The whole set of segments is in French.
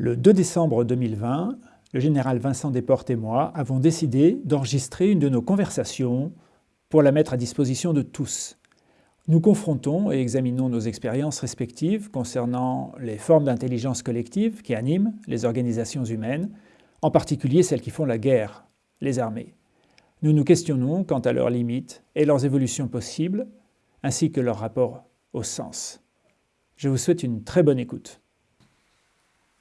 Le 2 décembre 2020, le général Vincent Desportes et moi avons décidé d'enregistrer une de nos conversations pour la mettre à disposition de tous. Nous confrontons et examinons nos expériences respectives concernant les formes d'intelligence collective qui animent les organisations humaines, en particulier celles qui font la guerre, les armées. Nous nous questionnons quant à leurs limites et leurs évolutions possibles, ainsi que leur rapport au sens. Je vous souhaite une très bonne écoute.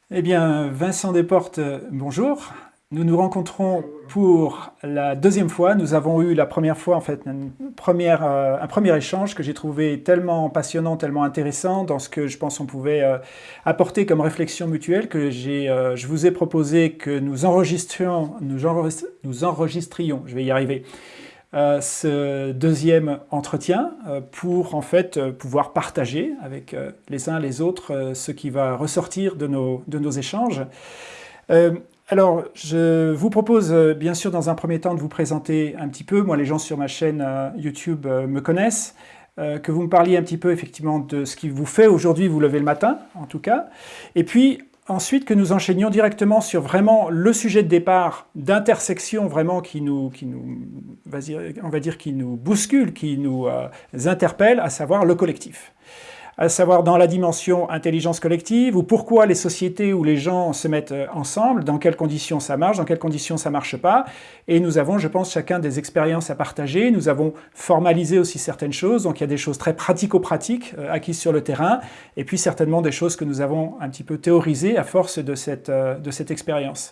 Eh bien, Vincent Desportes, bonjour. Nous nous rencontrons pour la deuxième fois. Nous avons eu la première fois, en fait, euh, un premier échange que j'ai trouvé tellement passionnant, tellement intéressant dans ce que je pense on pouvait euh, apporter comme réflexion mutuelle que euh, je vous ai proposé que nous enregistrions, nous enregistrions, je vais y arriver, euh, ce deuxième entretien euh, pour en fait euh, pouvoir partager avec les uns les autres ce qui va ressortir de nos, de nos échanges. alors, je vous propose bien sûr dans un premier temps de vous présenter un petit peu. Moi, les gens sur ma chaîne YouTube me connaissent. que vous me parliez un petit peu effectivement de ce qui vous fait aujourd'hui vous lever le matin, en tout cas. Et puis, ensuite que nous enchaînions directement sur vraiment le sujet de départ d'intersection vraiment qui nous, qui nous, on va dire, qui nous bouscule, qui nous euh, interpelle, à savoir le collectif à savoir dans la dimension intelligence collective, ou pourquoi les sociétés où les gens se mettent euh, ensemble, dans quelles conditions ça marche, dans quelles conditions ça marche pas. Et nous avons, je pense, chacun des expériences à partager. Nous avons formalisé aussi certaines choses, donc il y a des choses très pratico-pratiques euh, acquises sur le terrain, et puis certainement des choses que nous avons un petit peu théorisées à force de cette, euh, de cette expérience.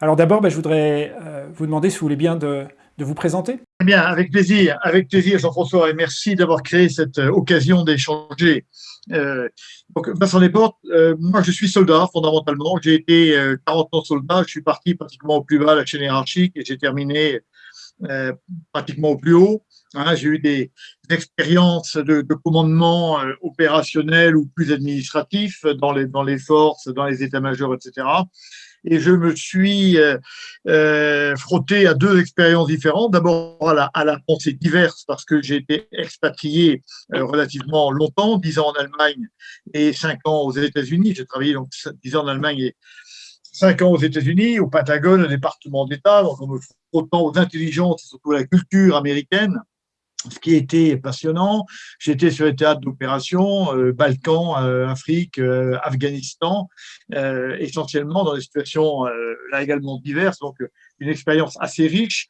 Alors d'abord, ben, je voudrais vous demander si vous voulez bien de, de vous présenter? Eh Bien, avec plaisir, avec plaisir Jean-François, et merci d'avoir créé cette euh, occasion d'échanger. Euh, donc, Vincent Desportes, euh, moi je suis soldat fondamentalement, j'ai été 40 ans soldat, je suis parti pratiquement au plus bas de la chaîne hiérarchique et j'ai terminé pratiquement au plus haut. Hein, j'ai eu des, expériences de, de commandement opérationnel ou plus administratif dans les forces, dans les états-majors, etc et je me suis euh, euh, frotté à deux expériences différentes. D'abord à la, à la pensée diverse parce que j'ai été expatrié euh, relativement longtemps, dix ans en Allemagne et cinq ans aux États-Unis. J'ai travaillé donc dix ans en Allemagne et cinq ans aux États-Unis, au Pentagone, au département d'État, donc en me frottant aux intelligences et surtout à la culture américaine ce qui était passionnant. J'étais sur les théâtres d'opération, euh, Balkans, euh, Afrique, euh, Afghanistan, essentiellement dans des situations là également diverses, donc une expérience assez riche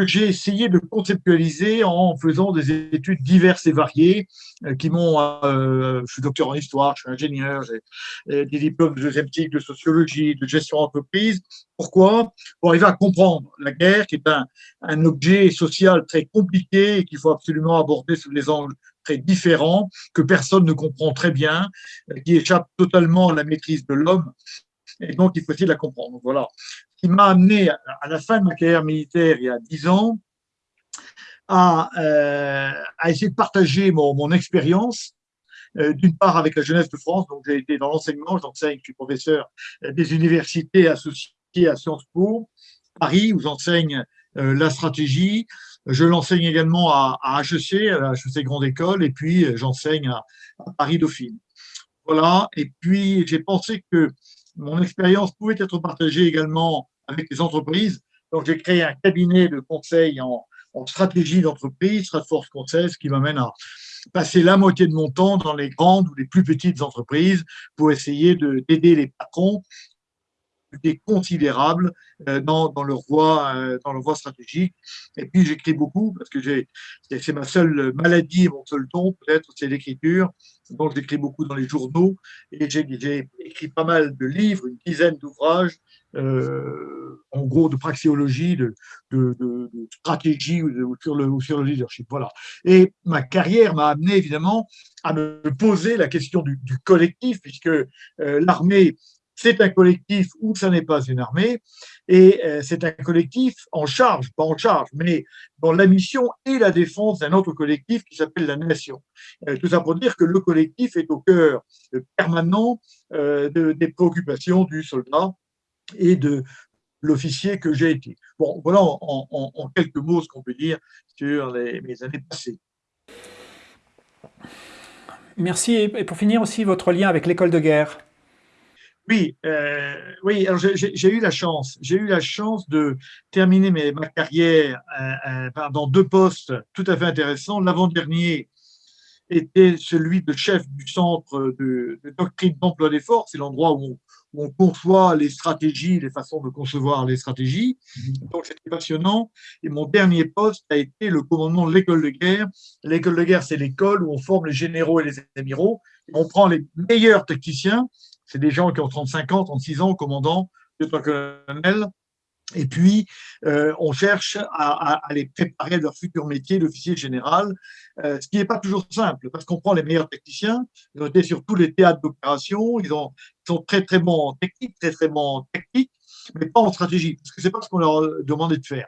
que j'ai essayé de conceptualiser en faisant des études diverses et variées euh, qui m'ont. Euh, je suis docteur en histoire, je suis ingénieur, j'ai euh, des diplômes de deuxième de sociologie, de gestion d'entreprise. Pourquoi? Pour arriver à comprendre la guerre, qui est un objet social très compliqué et qu'il faut absolument aborder sous des angles très différents, que personne ne comprend très bien, qui échappe totalement à la maîtrise de l'homme et donc il faut essayer de la comprendre. voilà qui m'a amené à la fin de ma carrière militaire il y a dix ans à, euh, à essayer de partager mon, expérience euh, d'une part avec la jeunesse de France, donc j'ai été dans l'enseignement, j'enseigne, je suis professeur des universités associées à Sciences Po, Paris, où j'enseigne euh, la stratégie. Je l'enseigne également à, à HEC, à la HEC Grande École, et puis j'enseigne à, à Paris Dauphine. Voilà, et puis j'ai pensé que mon expérience pouvait être partagée également avec les entreprises. Donc, j'ai créé un cabinet de conseil en, stratégie d'entreprise, Stratforce Conseil, ce qui m'amène à passer la moitié de mon temps dans les grandes ou les plus petites entreprises pour essayer d'aider les patrons des considérables euh, dans, dans, leur voie, euh, dans leur voie stratégique. Et puis j'écris beaucoup parce que c'est ma seule maladie, mon seul don peut-être, c'est l'écriture. Donc j'écris beaucoup dans les journaux et j'ai écrit pas mal de livres, une dizaine d'ouvrages, euh, en gros de praxéologie, de, de, stratégie ou, sur le, sur le leadership. Voilà. Et ma carrière m'a amené évidemment à me poser la question du collectif, puisque l'armée c'est un collectif ou ça n'est pas une armée, et euh, c'est un collectif en charge, pas en charge, mais dans la mission et la défense d'un autre collectif qui s'appelle la nation. Euh, tout ça pour dire que le collectif est au cœur permanent euh, des préoccupations du soldat et de l'officier que j'ai été. Bon, voilà en, quelques mots ce qu'on peut dire sur les, mes années passées. Merci. Et pour finir aussi, votre lien avec l'école de guerre Oui, euh, oui. J'ai eu la chance, j'ai eu la chance de terminer ma carrière euh, euh, dans deux postes tout à fait intéressants. L'avant-dernier était celui de chef du centre de, doctrine d'emploi des forces, c'est l'endroit où, on conçoit les stratégies, les façons de concevoir les stratégies. Donc c'était passionnant. Et mon dernier poste a été le commandement de l'école de guerre. L'école de guerre, c'est l'école où on forme les généraux et les amiraux. On prend les meilleurs techniciens c'est des gens qui ont 35 ans, 36 ans, commandant, lieutenant-colonel, et puis, euh, on cherche à, les préparer à leur futur métier d'officier général, euh, ce qui n'est pas toujours simple, parce qu'on prend les meilleurs techniciens, ils ont été sur tous les théâtres d'opération, ils, sont très très bons en technique, très très bons en technique, mais pas en stratégie, parce que c'est pas ce qu'on leur demandait de faire.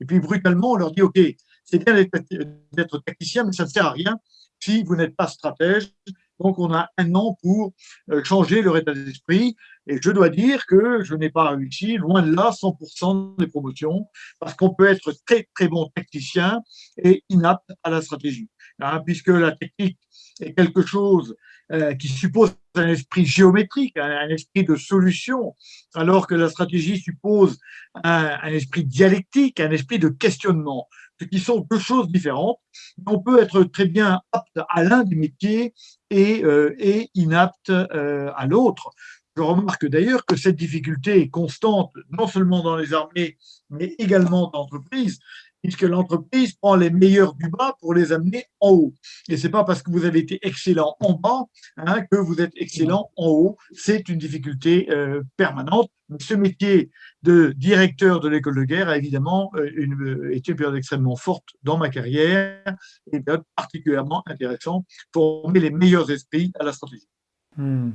Et puis, brutalement, on leur dit, OK, c'est bien d'être technicien, mais ça ne sert à rien si vous n'êtes pas stratège, donc, on a un an pour euh, changer leur état d'esprit. Et je dois dire que je n'ai pas réussi, loin de là, 100% des promotions, parce qu'on peut être très, très bon technicien et inapte à la stratégie. Hein, puisque la technique est quelque chose euh, qui suppose un esprit géométrique, un, esprit de solution, alors que la stratégie suppose un, esprit dialectique, un esprit de questionnement, ce qui sont deux choses différentes. On peut être très bien apte à l'un des métiers et, euh, inapte euh, à l'autre. Je remarque d'ailleurs que cette difficulté est constante, non seulement dans les armées, mais également dans l'entreprise puisque l'entreprise prend les meilleurs du bas pour les amener en haut. Et ce n'est pas parce que vous avez été excellent en bas hein, que vous êtes excellent en haut. C'est une difficulté euh, permanente. ce métier de directeur de l'école de guerre a évidemment euh, une, été une période extrêmement forte dans ma carrière et une période particulièrement intéressante pour former les meilleurs esprits à la stratégie. Hmm.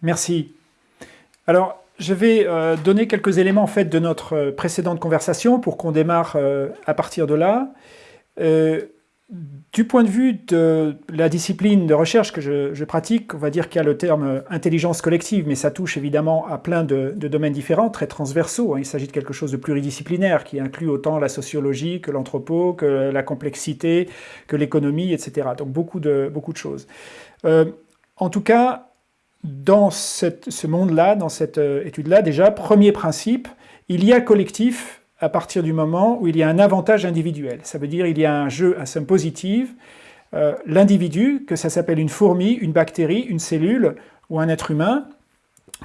Merci. Alors, je vais euh, donner quelques éléments en fait, de notre euh, précédente conversation pour qu'on démarre euh, à partir de là. du point de vue de la discipline de recherche que je, pratique, on va dire qu'il y a le terme intelligence collective, mais ça touche évidemment à plein de, domaines différents, très transversaux. Hein. Il s'agit de quelque chose de pluridisciplinaire qui inclut autant la sociologie que l'anthropo, que la complexité, que l'économie, etc. Donc beaucoup de, beaucoup de choses. en tout cas, dans ce monde-là, dans cette euh, étude-là, déjà, premier principe, il y a collectif à partir du moment où il y a un avantage individuel. Ça veut dire qu'il y a un jeu à somme positive. Euh, l'individu, que ça s'appelle une fourmi, une bactérie, une cellule, ou un être humain,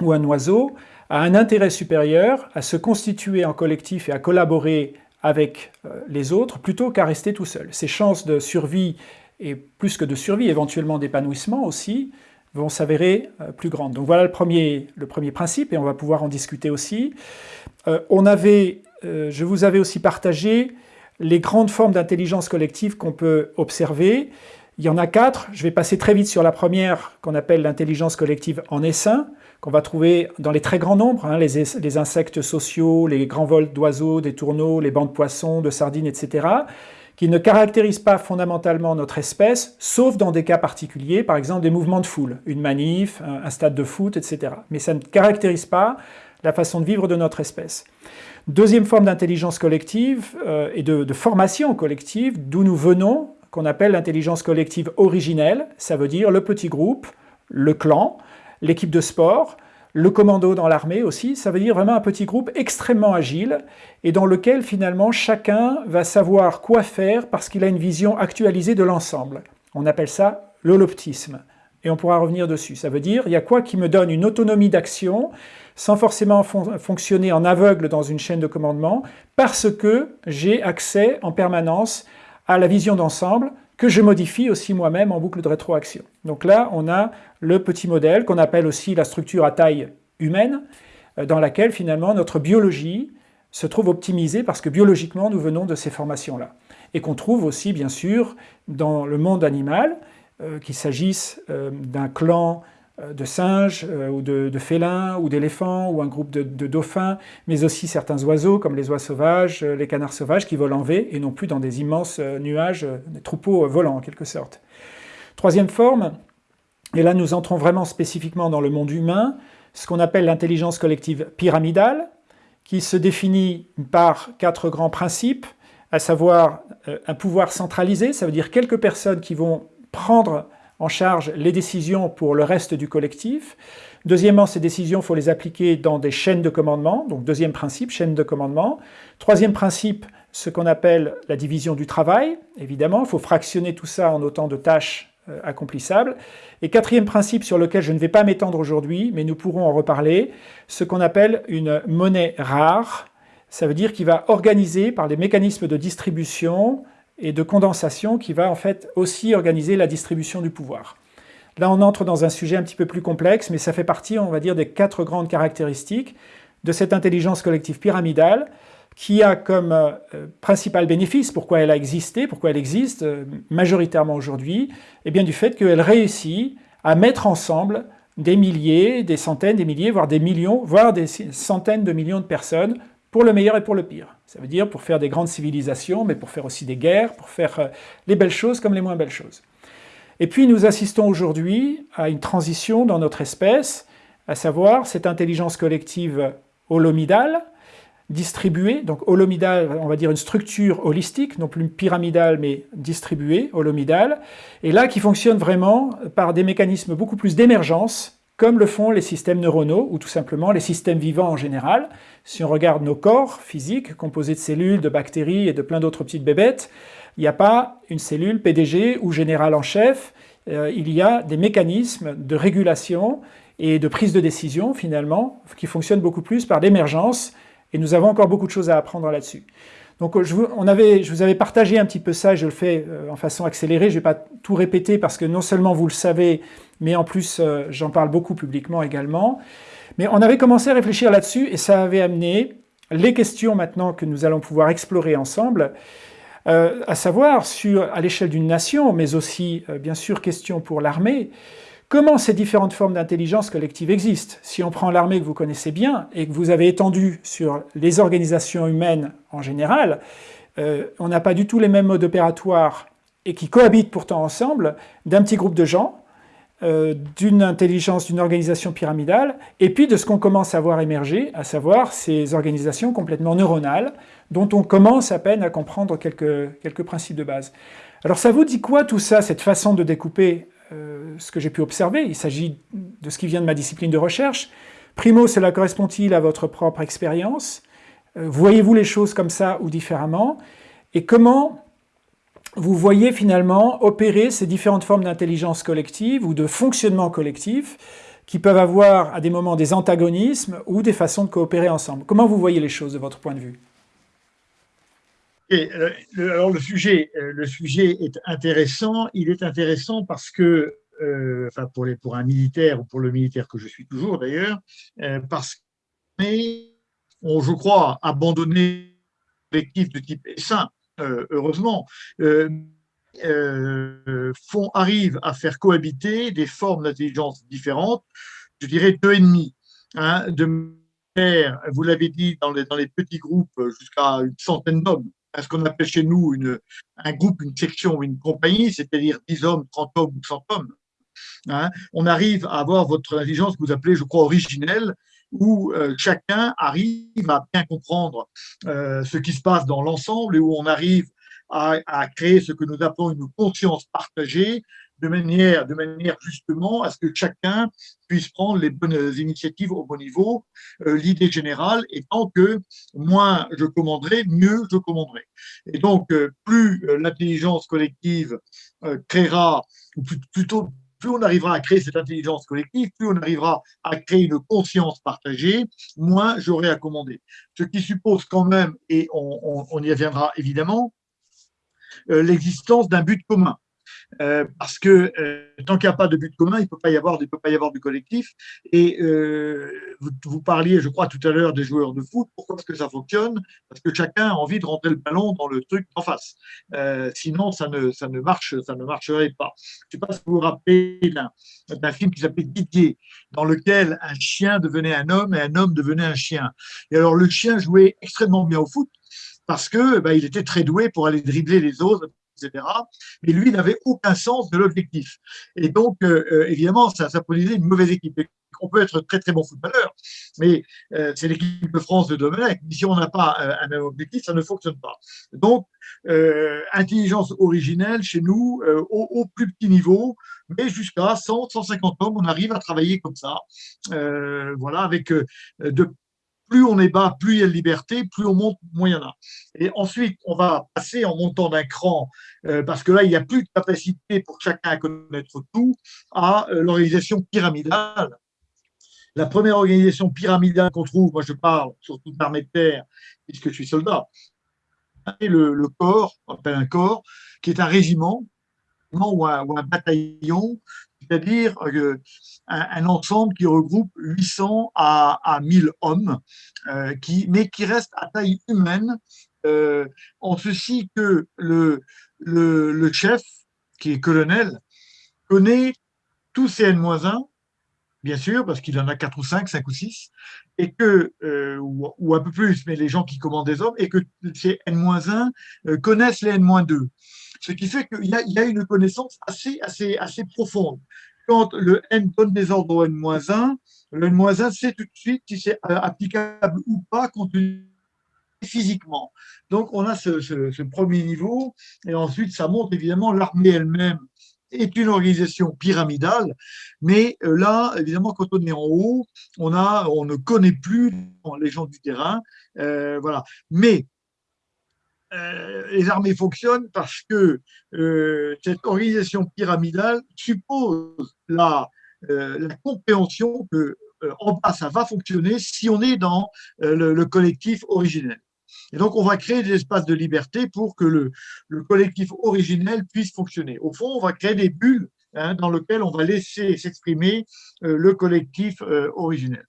ou un oiseau, a un intérêt supérieur à se constituer en collectif et à collaborer avec euh, les autres plutôt qu'à rester tout seul. Ses chances de survie, et plus que de survie, éventuellement d'épanouissement aussi, vont s'avérer euh, plus grandes. Donc voilà le premier, le premier principe, et on va pouvoir en discuter aussi. Euh, on avait, euh, je vous avais aussi partagé les grandes formes d'intelligence collective qu'on peut observer. Il y en a quatre. Je vais passer très vite sur la première, qu'on appelle l'intelligence collective en essaim, qu'on va trouver dans les très grands nombres, hein, les, les, insectes sociaux, les grands vols d'oiseaux, des tourneaux, les bancs de poissons, de sardines, etc qui ne caractérise pas fondamentalement notre espèce, sauf dans des cas particuliers, par exemple des mouvements de foule, une manif, un stade de foot, etc. Mais ça ne caractérise pas la façon de vivre de notre espèce. Deuxième forme d'intelligence collective euh, et de, formation collective, d'où nous venons, qu'on appelle l'intelligence collective originelle, ça veut dire le petit groupe, le clan, l'équipe de sport, le commando dans l'armée aussi, ça veut dire vraiment un petit groupe extrêmement agile et dans lequel finalement chacun va savoir quoi faire parce qu'il a une vision actualisée de l'ensemble. On appelle ça l'holoptisme et on pourra revenir dessus. Ça veut dire, il y a quoi qui me donne une autonomie d'action sans forcément fonctionner en aveugle dans une chaîne de commandement, parce que j'ai accès en permanence à la vision d'ensemble, que je modifie aussi moi-même en boucle de rétroaction. Donc là, on a le petit modèle qu'on appelle aussi la structure à taille humaine, euh, dans laquelle finalement notre biologie se trouve optimisée parce que biologiquement nous venons de ces formations-là. Et qu'on trouve aussi bien sûr dans le monde animal, euh, qu'il s'agisse euh, d'un clan de singes euh, ou de, félins ou d'éléphants ou un groupe de, dauphins, mais aussi certains oiseaux comme les oies sauvages, euh, les canards sauvages qui volent en V et non plus dans des immenses nuages, des troupeaux volants en quelque sorte. Troisième forme, et là nous entrons vraiment spécifiquement dans le monde humain, ce qu'on appelle l'intelligence collective pyramidale, qui se définit par quatre grands principes, à savoir un pouvoir centralisé, ça veut dire quelques personnes qui vont prendre en charge les décisions pour le reste du collectif. Deuxièmement, ces décisions, il faut les appliquer dans des chaînes de commandement. Donc deuxième principe, chaîne de commandement. Troisième principe, ce qu'on appelle la division du travail. Évidemment, il faut fractionner tout ça en autant de tâches euh, accomplissables. Et quatrième principe sur lequel je ne vais pas m'étendre aujourd'hui, mais nous pourrons en reparler, ce qu'on appelle une monnaie rare. Ça veut dire qu'il va organiser par les mécanismes de distribution et de condensation qui va en fait aussi organiser la distribution du pouvoir. Là, on entre dans un sujet un petit peu plus complexe, mais ça fait partie, on va dire, des quatre grandes caractéristiques de cette intelligence collective pyramidale qui a comme euh, principal bénéfice, pourquoi elle a existé, pourquoi elle existe euh, majoritairement aujourd'hui, eh bien du fait qu'elle réussit à mettre ensemble des milliers, des centaines, des milliers, voire des millions, voire des centaines de millions de personnes pour le meilleur et pour le pire. Ça veut dire pour faire des grandes civilisations, mais pour faire aussi des guerres, pour faire euh, les belles choses comme les moins belles choses. Et puis nous assistons aujourd'hui à une transition dans notre espèce, à savoir cette intelligence collective holomidale, distribuée, donc holomidale, on va dire une structure holistique, non plus pyramidale, mais distribuée, holomidale, et là qui fonctionne vraiment par des mécanismes beaucoup plus d'émergence, comme le font les systèmes neuronaux, ou tout simplement les systèmes vivants en général. Si on regarde nos corps physiques, composés de cellules, de bactéries et de plein d'autres petites bébêtes, il n'y a pas une cellule PDG ou général en chef, euh, il y a des mécanismes de régulation et de prise de décision, finalement, qui fonctionnent beaucoup plus par l'émergence, et nous avons encore beaucoup de choses à apprendre là-dessus. Donc je vous, on avait, je vous avais partagé un petit peu ça, je le fais euh, en façon accélérée, je ne vais pas tout répéter parce que non seulement vous le savez, mais en plus euh, j'en parle beaucoup publiquement également. Mais on avait commencé à réfléchir là-dessus et ça avait amené les questions maintenant que nous allons pouvoir explorer ensemble, euh, à savoir sur, à l'échelle d'une nation, mais aussi euh, bien sûr question pour l'armée, comment ces différentes formes d'intelligence collective existent? Si on prend l'armée que vous connaissez bien et que vous avez étendu sur les organisations humaines en général, euh, on n'a pas du tout les mêmes modes opératoires et qui cohabitent pourtant ensemble d'un petit groupe de gens euh, d'une intelligence, d'une organisation pyramidale, et puis de ce qu'on commence à voir émerger, à savoir ces organisations complètement neuronales, dont on commence à peine à comprendre quelques, quelques principes de base. Alors ça vous dit quoi tout ça, cette façon de découper ce que j'ai pu observer Il s'agit de ce qui vient de ma discipline de recherche. Primo, cela correspond-il à votre propre expérience? Euh, Voyez-vous les choses comme ça ou différemment? Et comment vous voyez finalement opérer ces différentes formes d'intelligence collective ou de fonctionnement collectif qui peuvent avoir à des moments des antagonismes ou des façons de coopérer ensemble? Comment vous voyez les choses de votre point de vue? Euh, alors le sujet, euh, le sujet est intéressant. Il est intéressant parce que, euh, enfin pour, un militaire ou pour le militaire que je suis toujours d'ailleurs, parce qu'on, je crois, abandonné collectif de type sain euh, heureusement, font, arrivent à faire cohabiter des formes d'intelligence différentes, je dirais deux ennemis. Hein, vous l'avez dit, dans les petits groupes, jusqu'à une centaine d'hommes, ce qu'on appelle chez nous une, un groupe, une section, une compagnie, c'est-à-dire 10 hommes, 30 hommes ou 100 hommes. Hein, on arrive à avoir votre intelligence que vous appelez, je crois, originelle, où euh, chacun arrive à bien comprendre euh, ce qui se passe dans l'ensemble et où on arrive à, créer ce que nous appelons une conscience partagée de manière, justement à ce que chacun puisse prendre les bonnes initiatives au bon niveau. Euh, l'idée générale étant que moins je commanderai, mieux je commanderai. Et donc, plus l'intelligence collective créera, ou plutôt plus on arrivera à créer cette intelligence collective, plus on arrivera à créer une conscience partagée, moins j'aurai à commander. Ce qui suppose quand même, et on, y reviendra évidemment, euh, l'existence d'un but commun. Euh, parce que euh, tant qu'il n'y a pas de but commun, il ne peut pas y avoir, peut pas y avoir du collectif. Et euh, vous, parliez, je crois, tout à l'heure des joueurs de foot. Pourquoi est-ce que ça fonctionne? Parce que chacun a envie de rentrer le ballon dans le truc en face. sinon, ça ne, ça ne marche, ça ne marcherait pas. Je ne sais pas si vous vous rappelez d'un film qui s'appelait Didier, dans lequel un chien devenait un homme et un homme devenait un chien. Et alors le chien jouait extrêmement bien au foot parce que bah, il était très doué pour aller dribbler les autres, etc. Mais lui n'avait aucun sens de l'objectif. Et donc, euh, euh, évidemment, ça, ça produisait une mauvaise équipe. On peut être très très bon footballeur, mais euh, c'est l'équipe de France de Domenech. Si on n'a pas un objectif, ça ne fonctionne pas. Donc, intelligence originelle chez nous au, au, plus petit niveau, mais jusqu'à 100, 150 hommes, on arrive à travailler comme ça. voilà, avec de plus on est bas, plus il y a de liberté, plus on monte, moins il y en a. Et ensuite, on va passer en montant d'un cran, euh, parce que là, il n'y a plus de capacité pour chacun à connaître tout, à euh, l'organisation pyramidale. La première organisation pyramidale qu'on trouve, moi je parle surtout d'armée de terre, puisque je suis soldat, c'est le, corps, on appelle un corps, qui est un régiment ou un, ou un bataillon c'est-à-dire euh, un, ensemble qui regroupe 800 à, à 1000 hommes, euh, qui, mais qui reste à taille humaine, euh, en ceci que le, le, chef, qui est colonel, connaît tous ses N-1, bien sûr, parce qu'il en a 4 ou 5, 5 ou 6, et que, ou, un peu plus, mais les gens qui commandent des hommes, et que ces N-1 connaissent les N-2 ce qui fait qu'il y, a une connaissance assez, assez, assez profonde. Quand le n donne des ordres au n-1, le n-1 sait tout de suite si c'est euh, applicable ou pas physiquement. Donc, on a ce, premier niveau, et ensuite, ça monte évidemment, l'armée elle-même est une organisation pyramidale, mais euh, là, évidemment, quand on est en haut, on, a, on ne connaît plus les gens du terrain, euh, voilà. Mais euh, les armées fonctionnent parce que euh, cette organisation pyramidale suppose la, euh, compréhension que en bas, ça va fonctionner si on est dans le, collectif originel. Et donc, on va créer des espaces de liberté pour que le, le collectif originel puisse fonctionner. Au fond, on va créer des bulles hein, dans lesquelles on va laisser s'exprimer le collectif originel.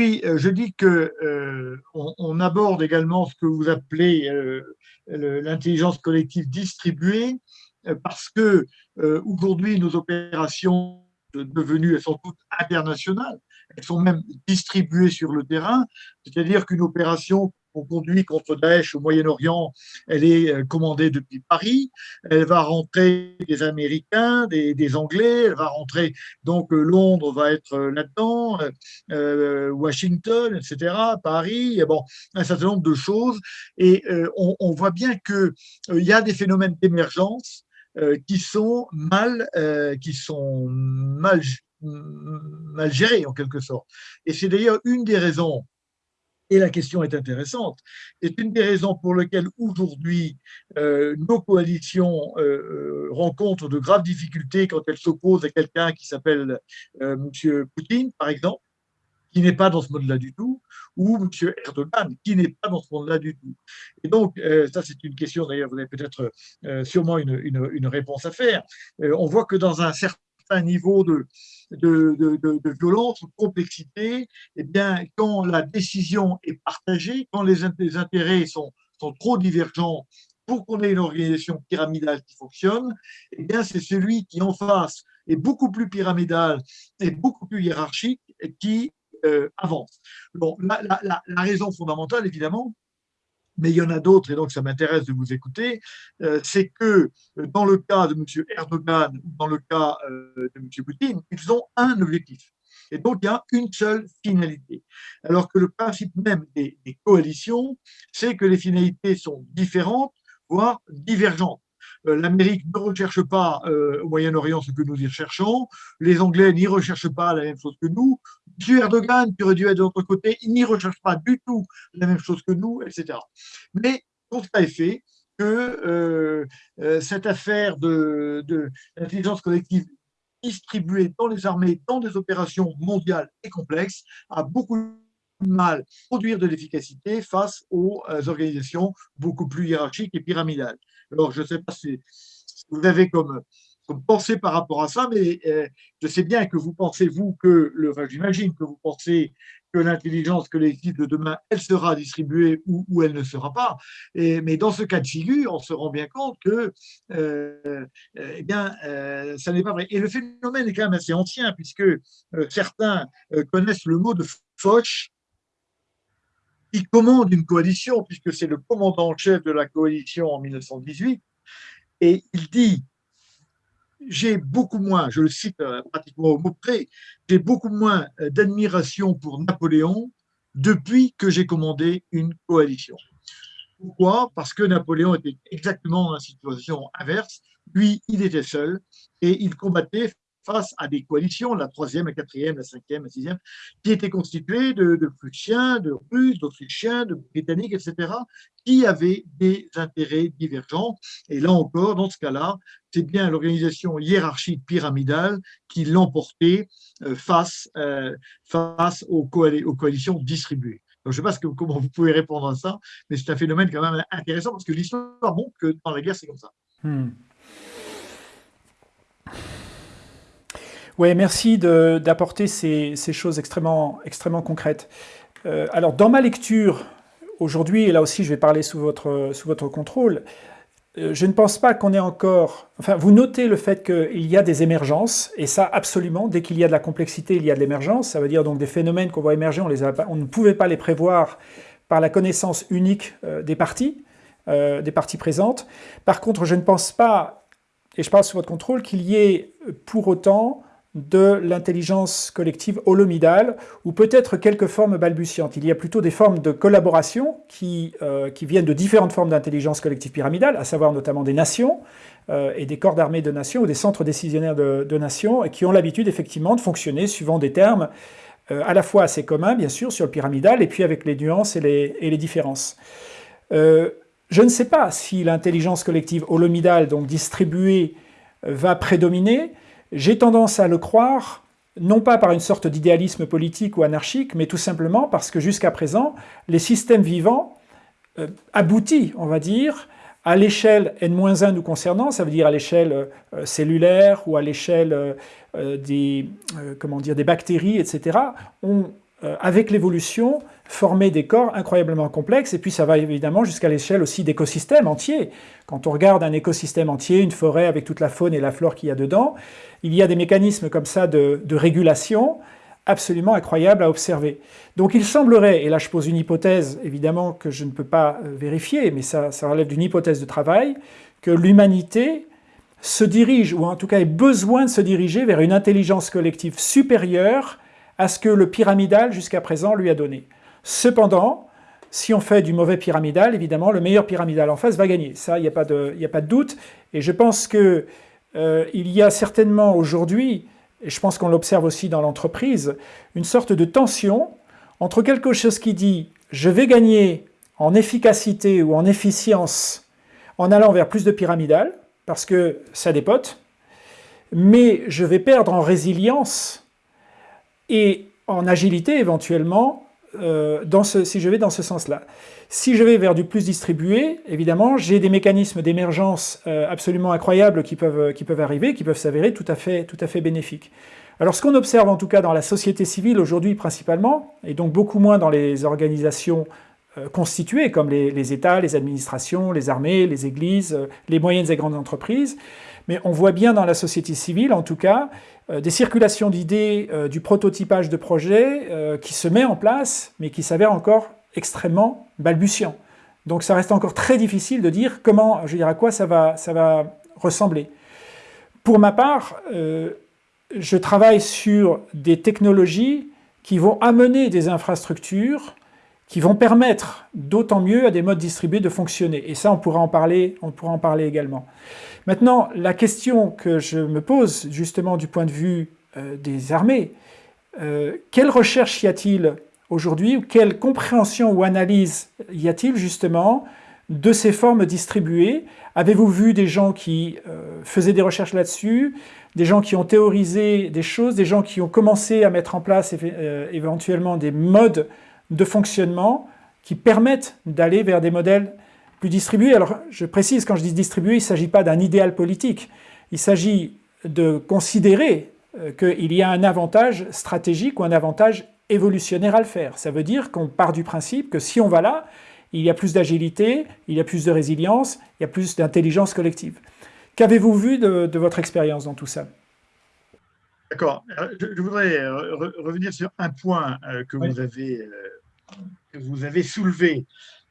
Euh, je dis que euh, on, aborde également ce que vous appelez euh, l'intelligence collective distribuée, parce que aujourd'hui, nos opérations devenues, elles sont toutes internationales, elles sont même distribuées sur le terrain, c'est-à-dire qu'une opération qu'on conduit contre Daesh au Moyen-Orient, elle est euh, commandée depuis Paris. Elle va rentrer des Américains, des, Anglais. Elle va rentrer, donc euh, Londres va être euh, là-dedans, Washington, etc., Paris, bon, un certain nombre de choses. Et on, voit bien qu'il il y a des phénomènes d'émergence qui sont mal, qui sont mal gérés en quelque sorte. Et c'est d'ailleurs une des raisons et la question est intéressante. C'est une des raisons pour lesquelles aujourd'hui euh, nos coalitions euh, euh, rencontrent de graves difficultés quand elles s'opposent à quelqu'un qui s'appelle M. Poutine, par exemple, qui n'est pas dans ce mode-là du tout, ou M. Erdogan, qui n'est pas dans ce monde-là du tout. Et donc, ça c'est une question, d'ailleurs, vous avez peut-être sûrement une, réponse à faire. on voit que dans un certain un niveau de, de, de, violence, de complexité, eh bien, quand la décision est partagée, quand les, intérêts sont, sont trop divergents pour qu'on ait une organisation pyramidale qui fonctionne, eh bien, c'est celui qui en face est beaucoup plus pyramidal et beaucoup plus hiérarchique qui euh, avance. Bon, la, raison fondamentale, évidemment, mais il y en a d'autres, et donc ça m'intéresse de vous écouter, euh, c'est que euh, dans le cas de M. Erdogan ou dans le cas euh, de M. Poutine, ils ont un objectif. Et donc, il y a une seule finalité. Alors que le principe même des coalitions, c'est que les finalités sont différentes, voire divergentes. Euh, l'Amérique ne recherche pas euh, au Moyen-Orient ce que nous y recherchons, les Anglais n'y recherchent pas la même chose que nous, M. Erdogan, qui aurait dû être de notre côté, il n'y recherche pas du tout la même chose que nous, etc. Mais constat est fait que euh, cette affaire d'intelligence de, collective distribuée dans les armées, dans des opérations mondiales et complexes, a beaucoup de mal à produire de l'efficacité face aux organisations beaucoup plus hiérarchiques et pyramidales. Alors, je ne sais pas si, vous avez comme, comme pensée par rapport à ça, mais euh, je sais bien que vous pensez, vous, que, le, j'imagine que vous pensez que l'intelligence collective de demain, elle sera distribuée ou, elle ne sera pas. Et, mais dans ce cas de figure, on se rend bien compte que euh, eh bien, euh, ça n'est pas vrai. Et le phénomène est quand même assez ancien, puisque certains connaissent le mot de Foch, qui commande une coalition, puisque c'est le commandant en chef de la coalition en 1918, et il dit j'ai beaucoup moins, je le cite euh, pratiquement au mot près, j'ai beaucoup moins euh, d'admiration pour Napoléon depuis que j'ai commandé une coalition. Pourquoi? Parce que Napoléon était exactement dans la situation inverse. Lui, il était seul et il combattait face à des coalitions, la troisième, la quatrième, la cinquième, la sixième, qui étaient constituées de, de Prussiens, de Russes, d'Autrichiens, de Britanniques, etc., qui avaient des intérêts divergents. Et là encore, dans ce cas-là, c'est bien l'organisation hiérarchique pyramidale qui l'emportait euh, face, euh, face aux, coalitions distribuées. Je ne sais pas comment vous pouvez répondre à ça, mais c'est un phénomène quand même intéressant parce que l'histoire montre que dans la guerre, c'est comme ça. Hmm. Oui, merci d'apporter ces, choses extrêmement, concrètes. Euh, alors, dans ma lecture, aujourd'hui, et là aussi je vais parler sous votre, contrôle, euh, je ne pense pas qu'on ait encore... Enfin, vous notez le fait qu'il y a des émergences, et ça, absolument, dès qu'il y a de la complexité, il y a de l'émergence. Ça veut dire donc des phénomènes qu'on voit émerger, on, ne pouvait pas les prévoir par la connaissance unique euh, des parties présentes. Par contre, je ne pense pas, et je parle sous votre contrôle, qu'il y ait pour autant de l'intelligence collective holomidale, ou peut-être quelques formes balbutiantes. Il y a plutôt des formes de collaboration qui, euh, viennent de différentes formes d'intelligence collective pyramidale, à savoir notamment des nations, euh, et des corps d'armée de nations, ou des centres décisionnaires de, nations, et qui ont l'habitude effectivement de fonctionner suivant des termes euh, à la fois assez communs, bien sûr, sur le pyramidal, et puis avec les nuances et les différences. je ne sais pas si l'intelligence collective holomidale, donc distribuée, va prédominer, j'ai tendance à le croire, non pas par une sorte d'idéalisme politique ou anarchique, mais tout simplement parce que jusqu'à présent, les systèmes vivants euh, aboutissent, on va dire, à l'échelle N-1 nous concernant, ça veut dire à l'échelle euh, cellulaire ou à l'échelle euh, des, comment des bactéries, etc., ont, avec l'évolution, former des corps incroyablement complexes, et puis ça va évidemment jusqu'à l'échelle aussi d'écosystèmes entiers. Quand on regarde un écosystème entier, une forêt avec toute la faune et la flore qu'il y a dedans, il y a des mécanismes comme ça de, régulation absolument incroyables à observer. Donc il semblerait, et là je pose une hypothèse évidemment que je ne peux pas euh, vérifier, mais ça, ça relève d'une hypothèse de travail, que l'humanité se dirige, ou en tout cas ait besoin de se diriger vers une intelligence collective supérieure à ce que le pyramidal jusqu'à présent lui a donné. Cependant, si on fait du mauvais pyramidal, évidemment, le meilleur pyramidal en face va gagner. Ça, il n'y a, pas de, doute. Et je pense qu'il euh, y a certainement aujourd'hui, et je pense qu'on l'observe aussi dans l'entreprise, une sorte de tension entre quelque chose qui dit « je vais gagner en efficacité ou en efficience en allant vers plus de pyramidal, parce que ça dépote, mais je vais perdre en résilience et en agilité éventuellement euh, si je vais dans ce sens-là. Si je vais vers du plus distribué, évidemment, j'ai des mécanismes d'émergence euh, absolument incroyables qui peuvent, arriver, qui peuvent s'avérer tout, à fait, bénéfiques. Alors ce qu'on observe en tout cas dans la société civile aujourd'hui principalement, et donc beaucoup moins dans les organisations euh, constituées comme les, États, les administrations, les armées, les églises, les moyennes et grandes entreprises, mais on voit bien dans la société civile en tout cas des circulations d'idées, euh, du prototypage de projets euh, qui se met en place, mais qui s'avère encore extrêmement balbutiant. Donc ça reste encore très difficile de dire comment, je veux à quoi ça va, ressembler. Pour ma part, je travaille sur des technologies qui vont amener des infrastructures qui vont permettre d'autant mieux à des modes distribués de fonctionner. Et ça, on pourra en parler également. Maintenant, la question que je me pose, justement du point de vue euh, des armées, euh, quelle recherche y a-t-il aujourd'hui, ou quelle compréhension ou analyse y a-t-il justement de ces formes distribuées? Avez-vous vu des gens qui euh, faisaient des recherches là-dessus, des gens qui ont théorisé des choses, des gens qui ont commencé à mettre en place éventuellement des modes de fonctionnement qui permettent d'aller vers des modèles plus distribué. Alors, je précise, quand je dis distribué, il ne s'agit pas d'un idéal politique. Il s'agit de considérer euh, qu'il y a un avantage stratégique ou un avantage évolutionnaire à le faire. Ça veut dire qu'on part du principe que si on va là, il y a plus d'agilité, il y a plus de résilience, il y a plus d'intelligence collective. Qu'avez-vous vu de, votre expérience dans tout ça? D'accord. Je, voudrais euh, revenir sur un point euh, que, vous avez, que vous avez soulevé.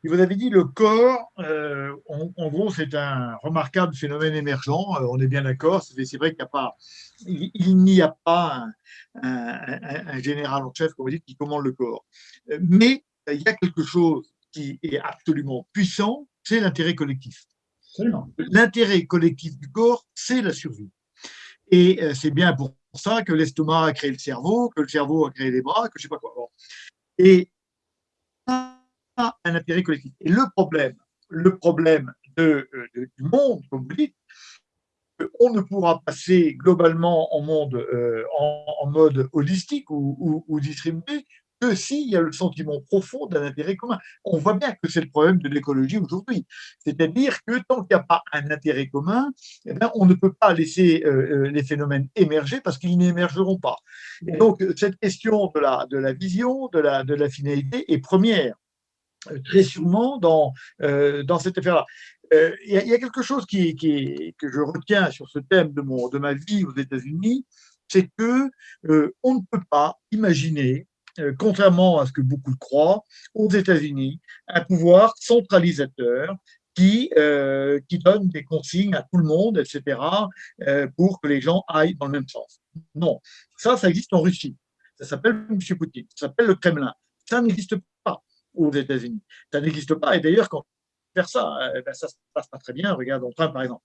Vous avez dit le corps, euh, en, gros, c'est un remarquable phénomène émergent, euh, on est bien d'accord, c'est vrai qu'il n'y a pas, il, n'y a pas un, général en chef, comme vous dites, qui commande le corps. Euh, mais il y a quelque chose qui est absolument puissant, c'est l'intérêt collectif. L'intérêt collectif du corps, c'est la survie. Et c'est bien pour ça que l'estomac a créé le cerveau, que le cerveau a créé les bras, que je ne sais pas quoi. Et un intérêt collectif. Et le problème, le problème de, du monde, comme vous dites, on ne pourra passer globalement en, monde, euh, en, mode holistique ou, ou, distribué que s'il y a le sentiment profond d'un intérêt commun. On voit bien que c'est le problème de l'écologie aujourd'hui. C'est-à-dire que tant qu'il n'y a pas un intérêt commun, eh bien, on ne peut pas laisser euh, euh, les phénomènes émerger parce qu'ils n'émergeront pas. Et donc, cette question de la, de la vision, de la, de la finalité est première très sûrement dans, dans cette affaire-là. Euh, il y, a quelque chose qui, que je retiens sur ce thème de, mon, de ma vie aux États-Unis, c'est que euh, on ne peut pas imaginer, euh, contrairement à ce que beaucoup croient, aux États-Unis, un pouvoir centralisateur qui, qui donne des consignes à tout le monde, etc., pour que les gens aillent dans le même sens. Non, ça, ça existe en Russie. Ça s'appelle M. Poutine, ça s'appelle le Kremlin. Ça n'existe aux États-Unis. Ça n'existe pas. Et d'ailleurs, quand faire ça. Euh, ben, ça se passe pas très bien. Regarde en train, par exemple.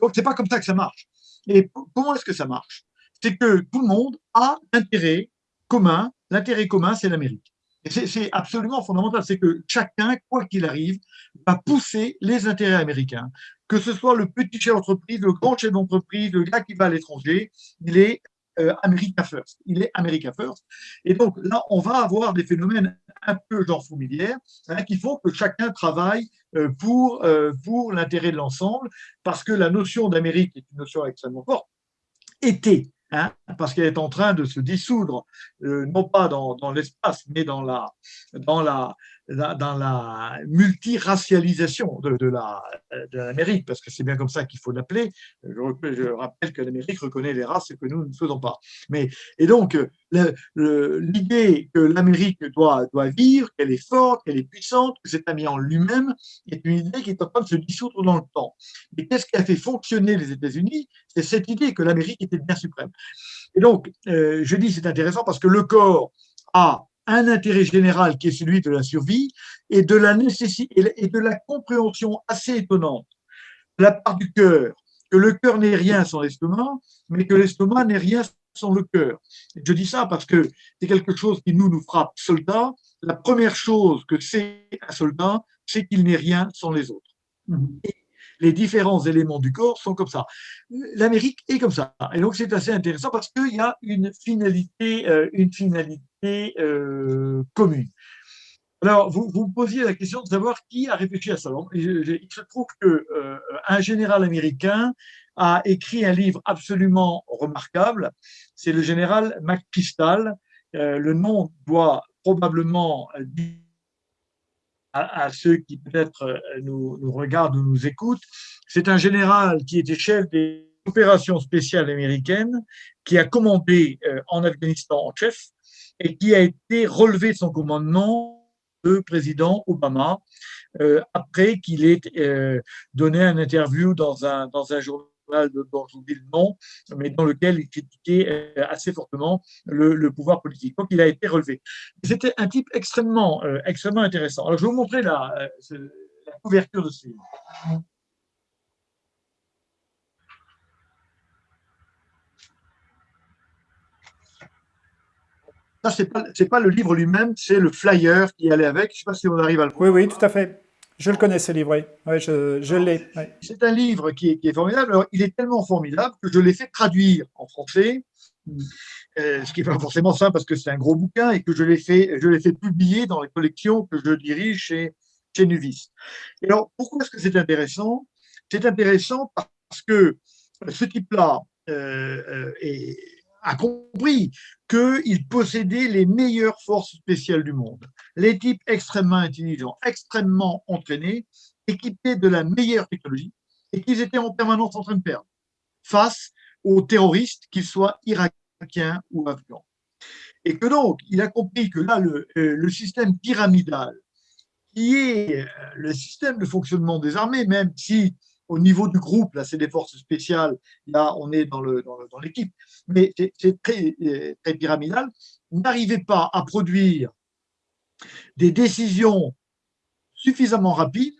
Donc, c'est pas comme ça que ça marche. Et comment est-ce que ça marche? C'est que tout le monde a intérêt commun. L'intérêt commun, c'est l'Amérique. C'est absolument fondamental. C'est que chacun, quoi qu'il arrive, va pousser les intérêts américains. Que ce soit le petit chef d'entreprise, le grand chef d'entreprise, le gars qui va à l'étranger, il est euh, America First. Il est America First. Et donc là, on va avoir des phénomènes un peu genre familières hein, qui font que chacun travaille euh, pour, euh, pour l'intérêt de l'ensemble, parce que la notion d'Amérique est une notion extrêmement forte, était Hein, parce qu'elle est en train de se dissoudre, euh, non pas dans, dans l'espace, mais dans la, dans la, dans la multiracialisation de, de l'Amérique, parce que c'est bien comme ça qu'il faut l'appeler. Je, rappelle que l'Amérique reconnaît les races que nous ne faisons pas. Mais, et donc, l'idée que l'Amérique doit, doit vivre, qu'elle est forte, qu'elle est puissante, que c'est un bien en lui-même, est une idée qui est en train de se dissoudre dans le temps. Et qu'est-ce qui a fait fonctionner les États-Unis? C'est cette idée que l'Amérique était bien suprême. Et donc, euh, je dis c'est intéressant parce que le corps a un intérêt général qui est celui de la survie et de la nécessité et de la compréhension assez étonnante de la part du cœur, que le cœur n'est rien sans l'estomac, mais que l'estomac n'est rien sans le cœur. Je dis ça parce que c'est quelque chose qui nous, nous frappe soldats. La première chose que c'est un soldat, c'est qu'il n'est rien sans les autres. Mhm les différents éléments du corps sont comme ça. L'Amérique est comme ça. Et donc, c'est assez intéressant parce qu'il y a une finalité, euh, une finalité euh, commune. Alors, vous, vous posiez la question de savoir qui a réfléchi à ça. Il se trouve qu'un euh, général américain a écrit un livre absolument remarquable. C'est le général McPistol. le nom doit probablement dire à, ceux qui peut-être euh, nous, regardent ou nous écoutent. C'est un général qui était chef des opérations spéciales américaines, qui a commandé euh, en Afghanistan en chef et qui a été relevé de son commandement de président Obama euh, après qu'il ait donné un interview dans un, dans un journal dont j'oublie le nom, mais dans lequel il critiquait euh, assez fortement le, pouvoir politique. Donc, il a été relevé. C'était un type extrêmement, euh, extrêmement intéressant. Alors, je vais vous montrer la, euh, la couverture de ce livre. Ça, ce n'est pas, pas, le livre lui-même, c'est le flyer qui allait avec. Je ne sais pas si on arrive à le voir. Oui, oui, tout à fait. Je le connais, ce livre, oui. je, l'ai. C'est un livre qui est, formidable. il est tellement formidable que je l'ai fait traduire en français, euh, ce qui n'est pas forcément simple parce que c'est un gros bouquin et que je l'ai fait, je fait publier dans les collections que je dirige chez, chez Nuvis. Et alors, pourquoi est-ce que c'est intéressant? C'est intéressant parce que ce type-là euh, euh, est a compris qu'il possédait les meilleures forces spéciales du monde. Les types extrêmement intelligents, extrêmement entraînés, équipés de la meilleure technologie, et qu'ils étaient en permanence en train de perdre face aux terroristes, qu'ils soient irakiens ou afghans. Et que donc, il a compris que là, le, euh, le système pyramidal, qui est euh, le système de fonctionnement des armées, même si au niveau du groupe, là, c'est des forces spéciales, là, on est dans l'équipe, dans, mais c'est très, très pyramidal. N'arrivez pas à produire des décisions suffisamment rapide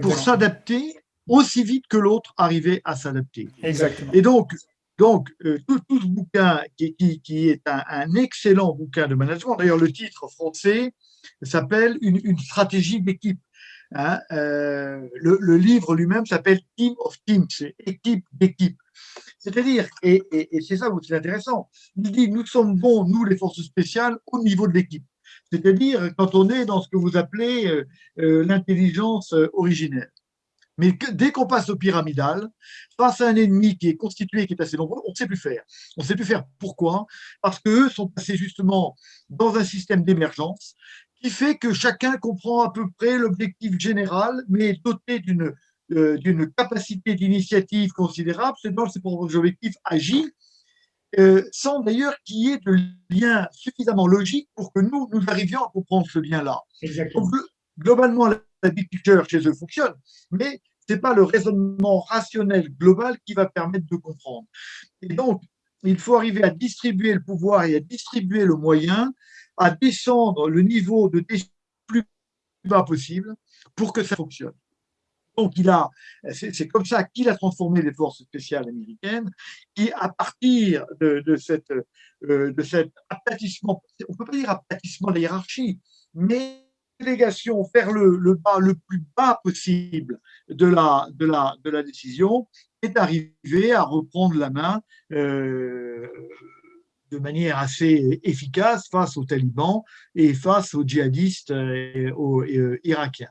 pour s'adapter aussi vite que l'autre arrivait à s'adapter. Exactement. Et donc, donc euh, tout, ce bouquin qui, qui, est un, excellent bouquin de management, d'ailleurs le titre français s'appelle une, stratégie d'équipe. Hein, euh, le, livre lui-même s'appelle Team of Teams, c'est équipe d'équipe. C'est-à-dire, et, c'est ça qui est intéressant, il dit nous sommes bons, nous les forces spéciales, au niveau de l'équipe. C'est-à-dire quand on est dans ce que vous appelez euh, l'intelligence originelle. Mais dès qu'on passe au pyramidal, face à un ennemi qui est constitué, qui est assez nombreux, on ne sait plus faire. On ne sait plus faire. Pourquoi Parce qu'eux sont passés justement dans un système d'émergence qui fait que chacun comprend à peu près l'objectif général, mais doté d'une euh, d'une capacité d'initiative considérable, c'est dans ses propres objectifs agit, euh, sans d'ailleurs qu'il y ait de lien suffisamment logique pour que nous, nous arrivions à comprendre ce lien-là. Globalement, la picture chez eux fonctionne, mais ce n'est pas le raisonnement rationnel global qui va permettre de comprendre. Et donc, il faut arriver à distribuer le pouvoir et à distribuer le moyen, à descendre le niveau de plus bas possible pour que ça fonctionne. Donc, c'est comme ça qu'il a transformé les forces spéciales américaines, qui, à partir de, de cette, euh, de cet aplatissement, on ne peut pas dire aplatissement de la hiérarchie, mais délégation vers le, le, bas, le plus bas possible de la, de la, de la décision est arrivé à reprendre la main euh, de manière assez efficace face aux talibans et face aux djihadistes euh, aux euh, irakiens.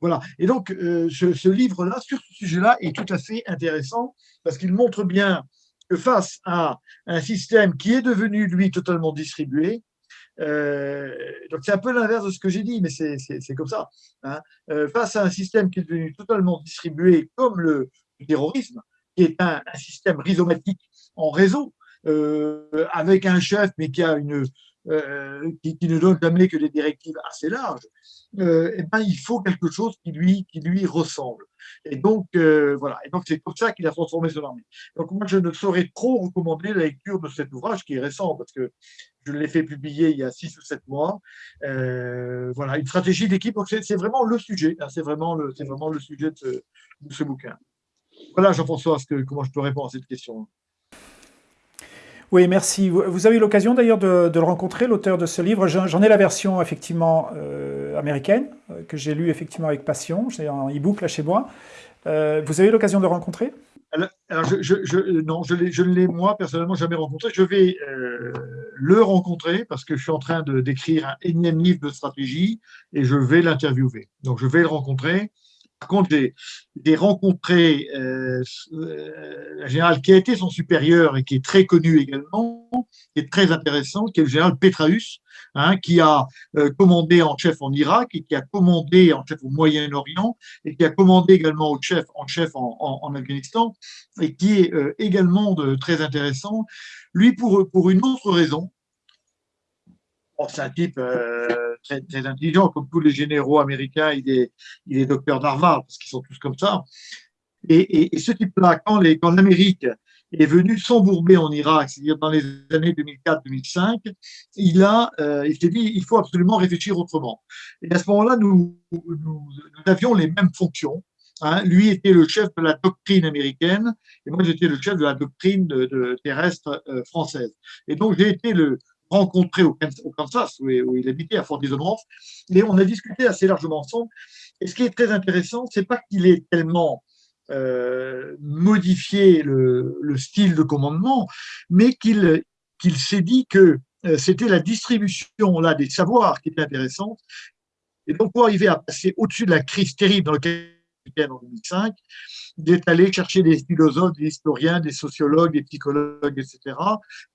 Voilà. Et donc, ce, livre-là, sur ce sujet-là, est tout à fait intéressant parce qu'il montre bien que face à un système qui est devenu, lui, totalement distribué, euh, donc c'est un peu l'inverse de ce que j'ai dit, mais c'est comme ça. Hein. Euh, face à un système qui est devenu totalement distribué comme le terrorisme, qui est un, système rhizomatique en réseau, euh, avec un chef mais qui a une qui, qui, ne donne jamais que des directives assez larges, euh, eh ben, il faut quelque chose qui lui, qui lui ressemble. Et donc, euh, voilà. Et donc, c'est comme ça qu'il a transformé son armée. Donc, moi, je ne saurais trop recommander la lecture de cet ouvrage qui est récent parce que je l'ai fait publier il y a six ou sept mois. Euh, voilà, une stratégie d'équipe. C'est vraiment le sujet. Hein, c'est vraiment le, vraiment le sujet de ce, bouquin. Voilà, Jean-François, comment je peux répondre à cette question? Oui, merci. Vous avez eu l'occasion d'ailleurs de, le rencontrer, l'auteur de ce livre. J'en ai la version effectivement euh, américaine, euh, que j'ai lu effectivement avec passion. J'ai un e-book là chez moi. Euh, vous avez eu l'occasion de le rencontrer? Non, je ne l'ai moi personnellement jamais rencontré. Je vais le rencontrer parce que je suis en train d'écrire un énième livre de stratégie et je vais l'interviewer. Donc je vais le rencontrer. Par contre, j'ai rencontré euh, euh, un général qui a été son supérieur et qui est très connu également, qui est très intéressant, qui est le général Petraeus, hein, qui a euh, commandé en chef en Irak et qui a commandé en chef au Moyen-Orient et qui a commandé également au chef, en chef en, Afghanistan et qui est également très intéressant. Lui, pour, pour une autre raison, c'est un type très, intelligent, comme tous les généraux américains, il est, il est docteur d'Harvard, parce qu'ils sont tous comme ça. Et, ce type-là, quand l'Amérique est venue s'embourber en Irak, c'est-à-dire dans les années 2004-2005, il, euh, il s'est dit il faut absolument réfléchir autrement. Et à ce moment-là, nous, avions les mêmes fonctions. Hein. Lui était le chef de la doctrine américaine et moi j'étais le chef de la doctrine terrestre euh, française. Et donc j'ai été le, rencontré au Kansas, où, il habitait, à Fort Dearborn, et on a discuté assez largement ensemble. Et ce qui est très intéressant, c'est pas qu'il ait tellement euh, modifié le, style de commandement, mais qu'il qu'il s'est dit que euh, c'était la distribution là des savoirs qui était intéressante. Et donc, pour arriver à passer au-dessus de la crise terrible dans laquelle en 2005, d'être allé chercher des philosophes, des historiens, des sociologues, des psychologues, etc.,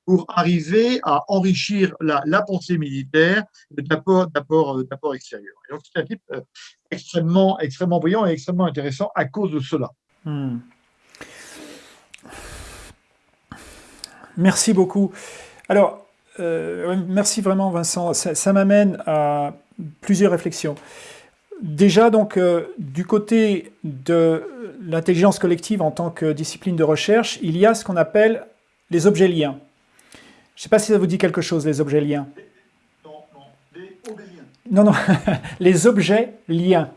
pour arriver à enrichir la, pensée militaire d'apports extérieurs. Et donc, c'est un type euh, extrêmement, extrêmement brillant et extrêmement intéressant à cause de cela. Hmm. Merci beaucoup. Alors, euh, merci vraiment Vincent. ça m'amène à plusieurs réflexions. Déjà, donc, euh, du côté de l'intelligence collective en tant que discipline de recherche, il y a ce qu'on appelle les objets liens. Je ne sais pas si ça vous dit quelque chose, les objets liens. Non, non, les Non, non, les objets liens.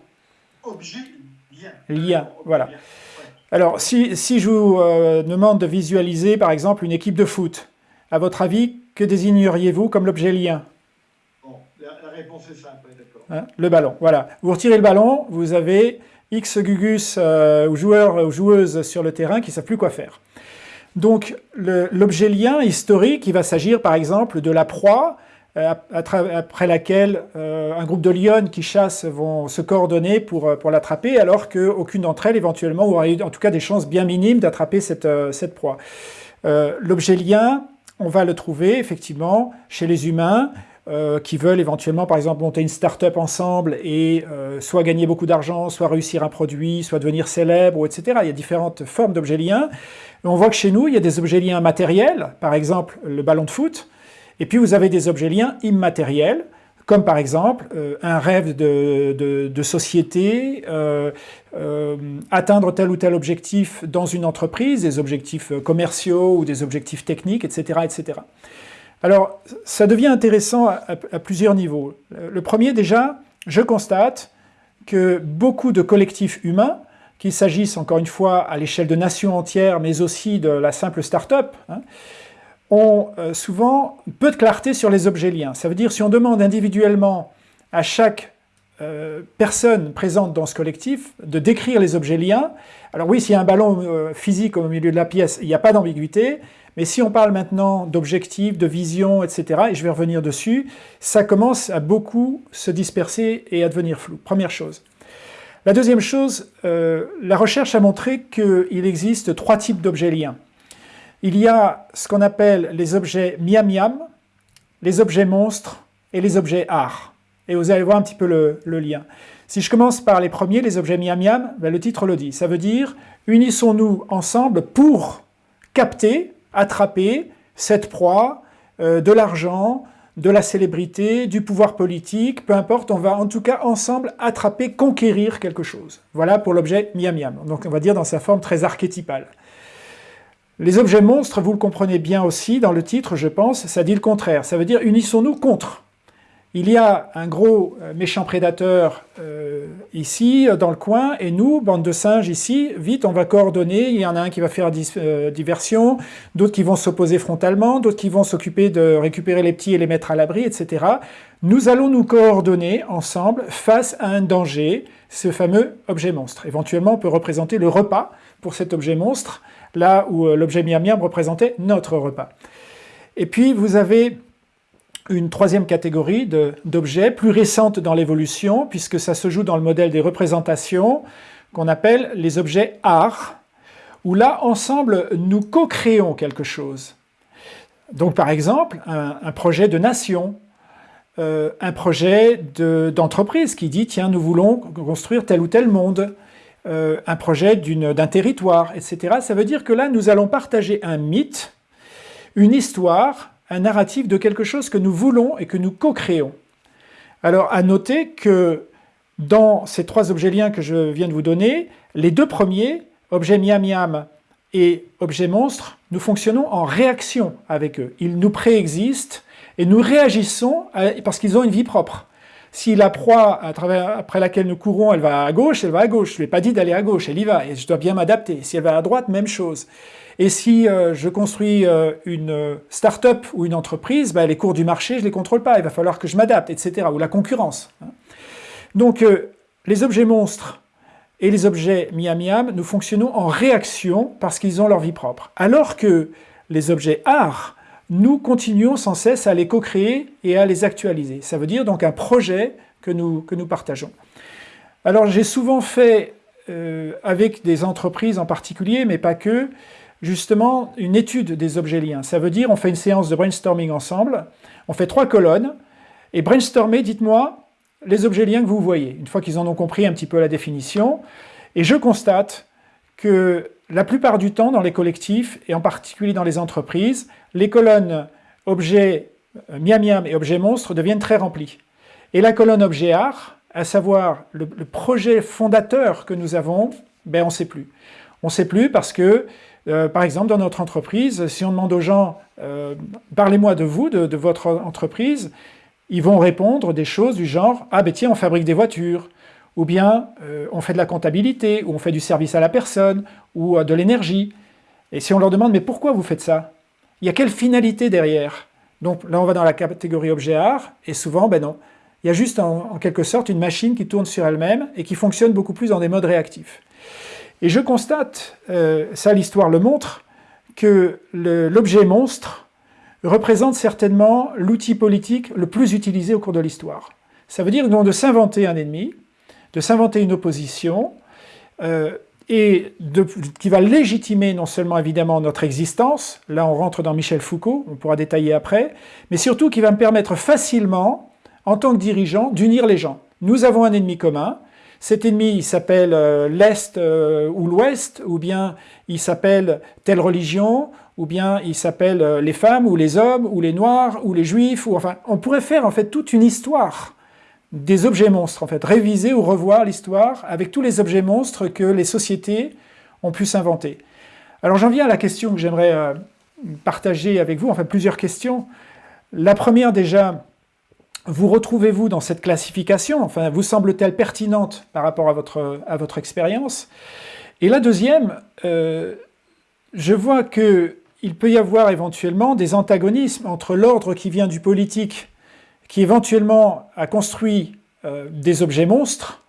Objets liens. Liens, voilà. Alors, si, si je vous euh, demande de visualiser, par exemple, une équipe de foot, à votre avis, que désigneriez-vous comme l'objet lien? Bon, la, réponse est simple. Hein, le ballon, voilà. Vous retirez le ballon, vous avez X gugus euh, ou joueurs ou joueuses sur le terrain qui ne savent plus quoi faire. Donc, l'objet lien historique, il va s'agir, par exemple, de la proie, euh, après laquelle euh, un groupe de lionnes qui chassent vont se coordonner pour, euh, l'attraper, alors qu'aucune d'entre elles, éventuellement, aura eu en tout cas des chances bien minimes d'attraper cette proie. L'objet lien, on va le trouver effectivement chez les humains, qui veulent éventuellement, par exemple, monter une start-up ensemble et soit gagner beaucoup d'argent, soit réussir un produit, soit devenir célèbre, etc. Il y a différentes formes d'objets liens. On voit que chez nous, il y a des objets liens matériels, par exemple le ballon de foot, et puis vous avez des objets liens immatériels, comme par exemple euh, un rêve de, société, euh, euh, atteindre tel ou tel objectif dans une entreprise, des objectifs commerciaux ou des objectifs techniques, etc. etc. Alors, ça devient intéressant à, plusieurs niveaux. Le premier, déjà, je constate que beaucoup de collectifs humains, qu'il s'agisse encore une fois à l'échelle de nations entières, mais aussi de la simple start-up, hein, ont euh, souvent peu de clarté sur les objets liens. Ça veut dire si on demande individuellement à chaque euh, personne présente dans ce collectif de décrire les objets liens, alors oui, s'il y a un ballon euh, physique au milieu de la pièce, il n'y a pas d'ambiguïté, mais si on parle maintenant d'objectifs, de vision, etc., et je vais revenir dessus, ça commence à beaucoup se disperser et à devenir flou. Première chose. La deuxième chose, la recherche a montré qu'il existe trois types d'objets liens. Il y a ce qu'on appelle les objets miam-miam, les objets monstres et les objets art. Et vous allez voir un petit peu le, lien. Si je commence par les premiers, les objets miam-miam, ben, le titre le dit. Ça veut dire unissons-nous ensemble pour capter, attraper cette proie, euh, de l'argent, de la célébrité, du pouvoir politique, peu importe, on va en tout cas ensemble attraper, conquérir quelque chose. Voilà pour l'objet miam-miam. Donc on va dire dans sa forme très archétypale. Les objets monstres, vous le comprenez bien aussi dans le titre, je pense, ça dit le contraire. Ça veut dire unissons-nous contre. Il y a un gros euh, méchant prédateur euh, ici, dans le coin, et nous, bande de singes ici, vite, on va coordonner. Il y en a un qui va faire euh, diversion, d'autres qui vont s'opposer frontalement, d'autres qui vont s'occuper de récupérer les petits et les mettre à l'abri, etc. Nous allons nous coordonner ensemble face à un danger, ce fameux objet monstre. Éventuellement, on peut représenter le repas pour cet objet monstre, là où l'objet miam miam représentait notre repas. Et puis vous avez une troisième catégorie d'objets, plus récente dans l'évolution, puisque ça se joue dans le modèle des représentations, qu'on appelle les objets art, où là, ensemble, nous co-créons quelque chose. Donc par exemple, un, projet de nation, euh, un projet d'entreprise qui dit « tiens, nous voulons construire tel ou tel monde ». Euh, un projet d'un territoire, etc. Ça veut dire que là, nous allons partager un mythe, une histoire, un narratif de quelque chose que nous voulons et que nous co-créons. Alors, à noter que dans ces trois objets liens que je viens de vous donner, les deux premiers, objet miam miam et objet monstre, nous fonctionnons en réaction avec eux. Ils nous préexistent et nous réagissons parce qu'ils ont une vie propre. Si la proie après laquelle nous courons, elle va à gauche, elle va à gauche. Je ne lui ai pas dit d'aller à gauche, elle y va, et je dois bien m'adapter. Si elle va à droite, même chose. Et si euh, je construis euh, une start-up ou une entreprise, bah, les cours du marché, je ne les contrôle pas, il va falloir que je m'adapte, etc. Ou la concurrence. Hein. Donc, euh, les objets monstres et les objets miam-miam, nous fonctionnons en réaction parce qu'ils ont leur vie propre. Alors que les objets art, nous continuons sans cesse à les co-créer et à les actualiser. Ça veut dire donc un projet que nous, que nous partageons. Alors j'ai souvent fait, euh, avec des entreprises en particulier, mais pas que, justement une étude des objets liens. Ça veut dire on fait une séance de brainstorming ensemble, on fait trois colonnes, et brainstormer, dites-moi, les objets liens que vous voyez, une fois qu'ils en ont compris un petit peu la définition, et je constate que la plupart du temps, dans les collectifs, et en particulier dans les entreprises, les colonnes objets euh, miam miam et objets monstres deviennent très remplies. Et la colonne objet art, à savoir le, projet fondateur que nous avons, ben on ne sait plus. On ne sait plus parce que, euh, par exemple, dans notre entreprise, si on demande aux gens euh, parlez-moi de vous, de, votre entreprise », ils vont répondre des choses du genre « Ah ben tiens, on fabrique des voitures » ou bien euh, on fait de la comptabilité, ou on fait du service à la personne, ou euh, de l'énergie. Et si on leur demande « Mais pourquoi vous faites ça ?» Il y a quelle finalité derrière? Donc là, on va dans la catégorie objet art, et souvent, ben non. Il y a juste en, quelque sorte une machine qui tourne sur elle-même et qui fonctionne beaucoup plus dans des modes réactifs. Et je constate, euh, ça l'histoire le montre, que l'objet monstre représente certainement l'outil politique le plus utilisé au cours de l'histoire. Ça veut dire donc de s'inventer un ennemi, de s'inventer une opposition, euh, et qui va légitimer non seulement évidemment notre existence, là on rentre dans Michel Foucault, on pourra détailler après, mais surtout qui va me permettre facilement, en tant que dirigeant, d'unir les gens. Nous avons un ennemi commun, cet ennemi il s'appelle euh, l'Est euh, ou l'Ouest, ou bien il s'appelle telle religion, ou bien il s'appelle les femmes, ou les hommes, ou les noirs, ou les juifs, ou enfin, on pourrait faire en fait toute une histoire des objets monstres, en fait, réviser ou revoir l'histoire avec tous les objets monstres que les sociétés ont pu s'inventer. Alors j'en viens à la question que j'aimerais euh, partager avec vous, enfin plusieurs questions. La première déjà, vous retrouvez-vous dans cette classification? Enfin, vous semble-t-elle pertinente par rapport à votre, à votre expérience? Et la deuxième, euh, je vois qu'il peut y avoir éventuellement des antagonismes entre l'ordre qui vient du politique qui éventuellement a construit euh, des objets monstres,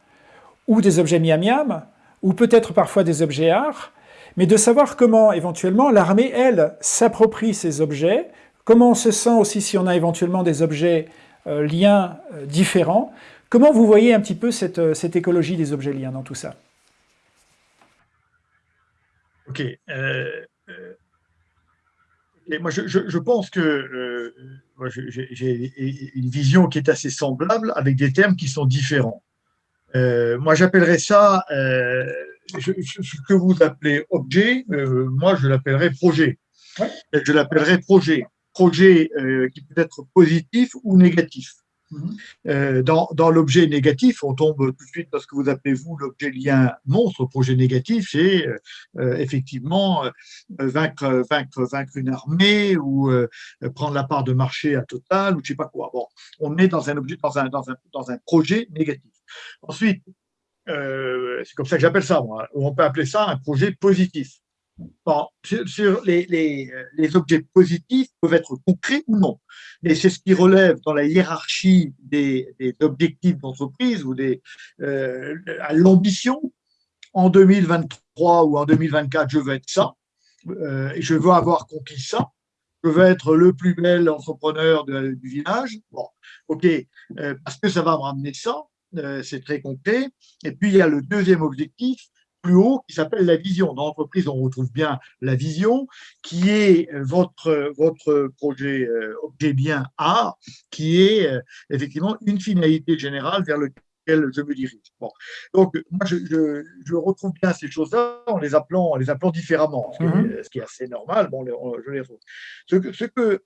ou des objets miam-miam, ou peut-être parfois des objets art, mais de savoir comment éventuellement l'armée, elle, s'approprie ces objets, comment on se sent aussi si on a éventuellement des objets euh, liens euh, différents. Comment vous voyez un petit peu cette, cette écologie des objets liens dans tout ça? Ok moi, je, pense que euh, j'ai une vision qui est assez semblable avec des termes qui sont différents. Euh, moi, j'appellerais ça, euh, ce que vous appelez objet, moi, je l'appellerais projet. Je l'appellerais projet. Projet qui peut être positif ou négatif. Euh, dans, l'objet négatif, on tombe tout de suite dans ce que vous appelez, vous, l'objet lien monstre. Projet négatif, c'est euh, euh, effectivement vaincre, vaincre, vaincre une armée ou prendre la part de marché à Total ou je sais pas quoi. Bon, on est dans un objet, dans un, dans un, dans un projet négatif. Ensuite, c'est comme ça que j'appelle ça, moi, on peut appeler ça un projet positif. Bon, sur, les, les, les, objets positifs peuvent être concrets ou non. Et c'est ce qui relève dans la hiérarchie des, des objectifs d'entreprise ou des, euh, à l'ambition. En 2023 ou en 2024, je veux être ça. Euh, je veux avoir conquis ça. Je veux être le plus bel entrepreneur du village. Bon, ok, euh, parce que ça va me ramener ça. Euh, c'est très concret. Et puis, il y a le deuxième objectif, plus haut qui s'appelle la vision. Dans l'entreprise, on retrouve bien la vision, qui est votre, votre projet euh, objet bien A, qui est euh, effectivement une finalité générale vers lequel je me dirige. Bon. Donc, moi, je, je, retrouve bien ces choses-là en les appelant, en les appelant différemment, ce qui, est, mm-hmm. ce qui est assez normal. Bon, je les retrouve. Ce que, ce que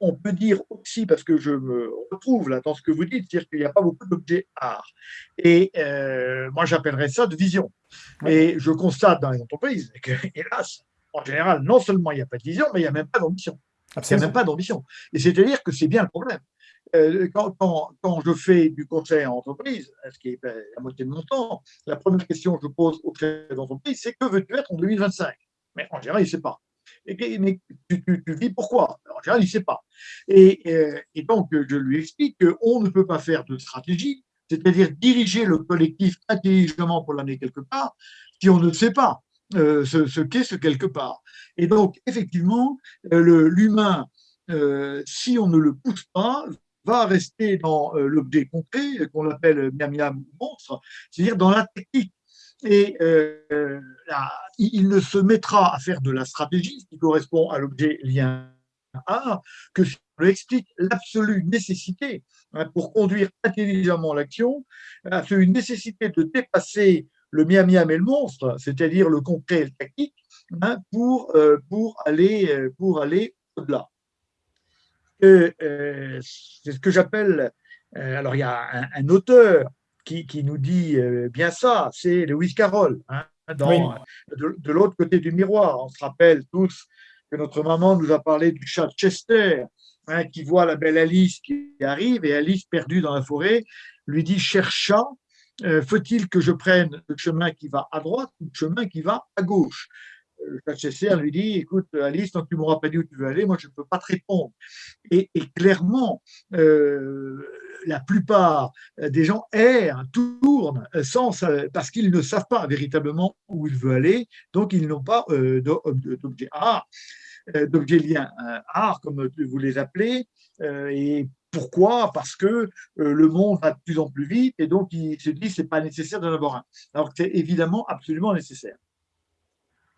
on peut dire aussi, parce que je me retrouve là dans ce que vous dites, c'est-à-dire qu'il n'y a pas beaucoup d'objets art. Et euh, moi, j'appellerais ça de vision. Et je constate dans les entreprises que, hélas, en général, non seulement il n'y a pas de vision, mais il n'y a même pas d'ambition. Il n'y a même pas d'ambition. Et c'est-à-dire que c'est bien le problème. Euh, quand, quand, je fais du conseil en entreprise, ce qui est la moitié de mon temps, la première question que je pose aux chefs d'entreprise, c'est que veux-tu être en 2025 Mais en général, il ne sait pas mais tu, vis pourquoi? En général, il ne sait pas. Euh, et, donc, je lui explique qu'on ne peut pas faire de stratégie, c'est-à-dire diriger le collectif intelligemment pour l'amener quelque part, si on ne sait pas euh, ce, qu'est ce quelque part. Et donc, effectivement, euh, l'humain, si on ne le pousse pas, va rester dans l'objet concret qu'on appelle miam miam monstre, c'est-à-dire dans la technique et euh, il ne se mettra à faire de la stratégie, ce qui correspond à l'objet lien A, que si on lui explique l'absolue nécessité hein, pour conduire intelligemment l'action, une nécessité de dépasser le miam miam et le monstre, c'est-à-dire le concret et le tactique, hein, pour, euh, pour aller, euh, pour aller au-delà. c'est ce que j'appelle, alors il y a un auteur qui, nous dit euh, bien ça, c'est Lewis Carroll, hein, de, l'autre côté du miroir. On se rappelle tous que notre maman nous a parlé du chat Chester, hein, qui voit la belle Alice qui arrive, et Alice perdue dans la forêt lui dit, cher chat, euh, faut-il que je prenne le chemin qui va à droite ou le chemin qui va à gauche? Le chasseur lui dit Écoute, Alice, tant que tu ne m'auras pas dit où tu veux aller, moi je ne peux pas te répondre. Et, clairement, euh, la plupart des gens errent, tournent sans, parce qu'ils ne savent pas véritablement où il veut aller, donc ils n'ont pas euh, d'objet art, d'objet lien art, comme vous les appelez, et pourquoi? Parce que euh, le monde va de plus en plus vite et donc il se dit c'est pas nécessaire d'en avoir un. Alors que c'est évidemment absolument nécessaire.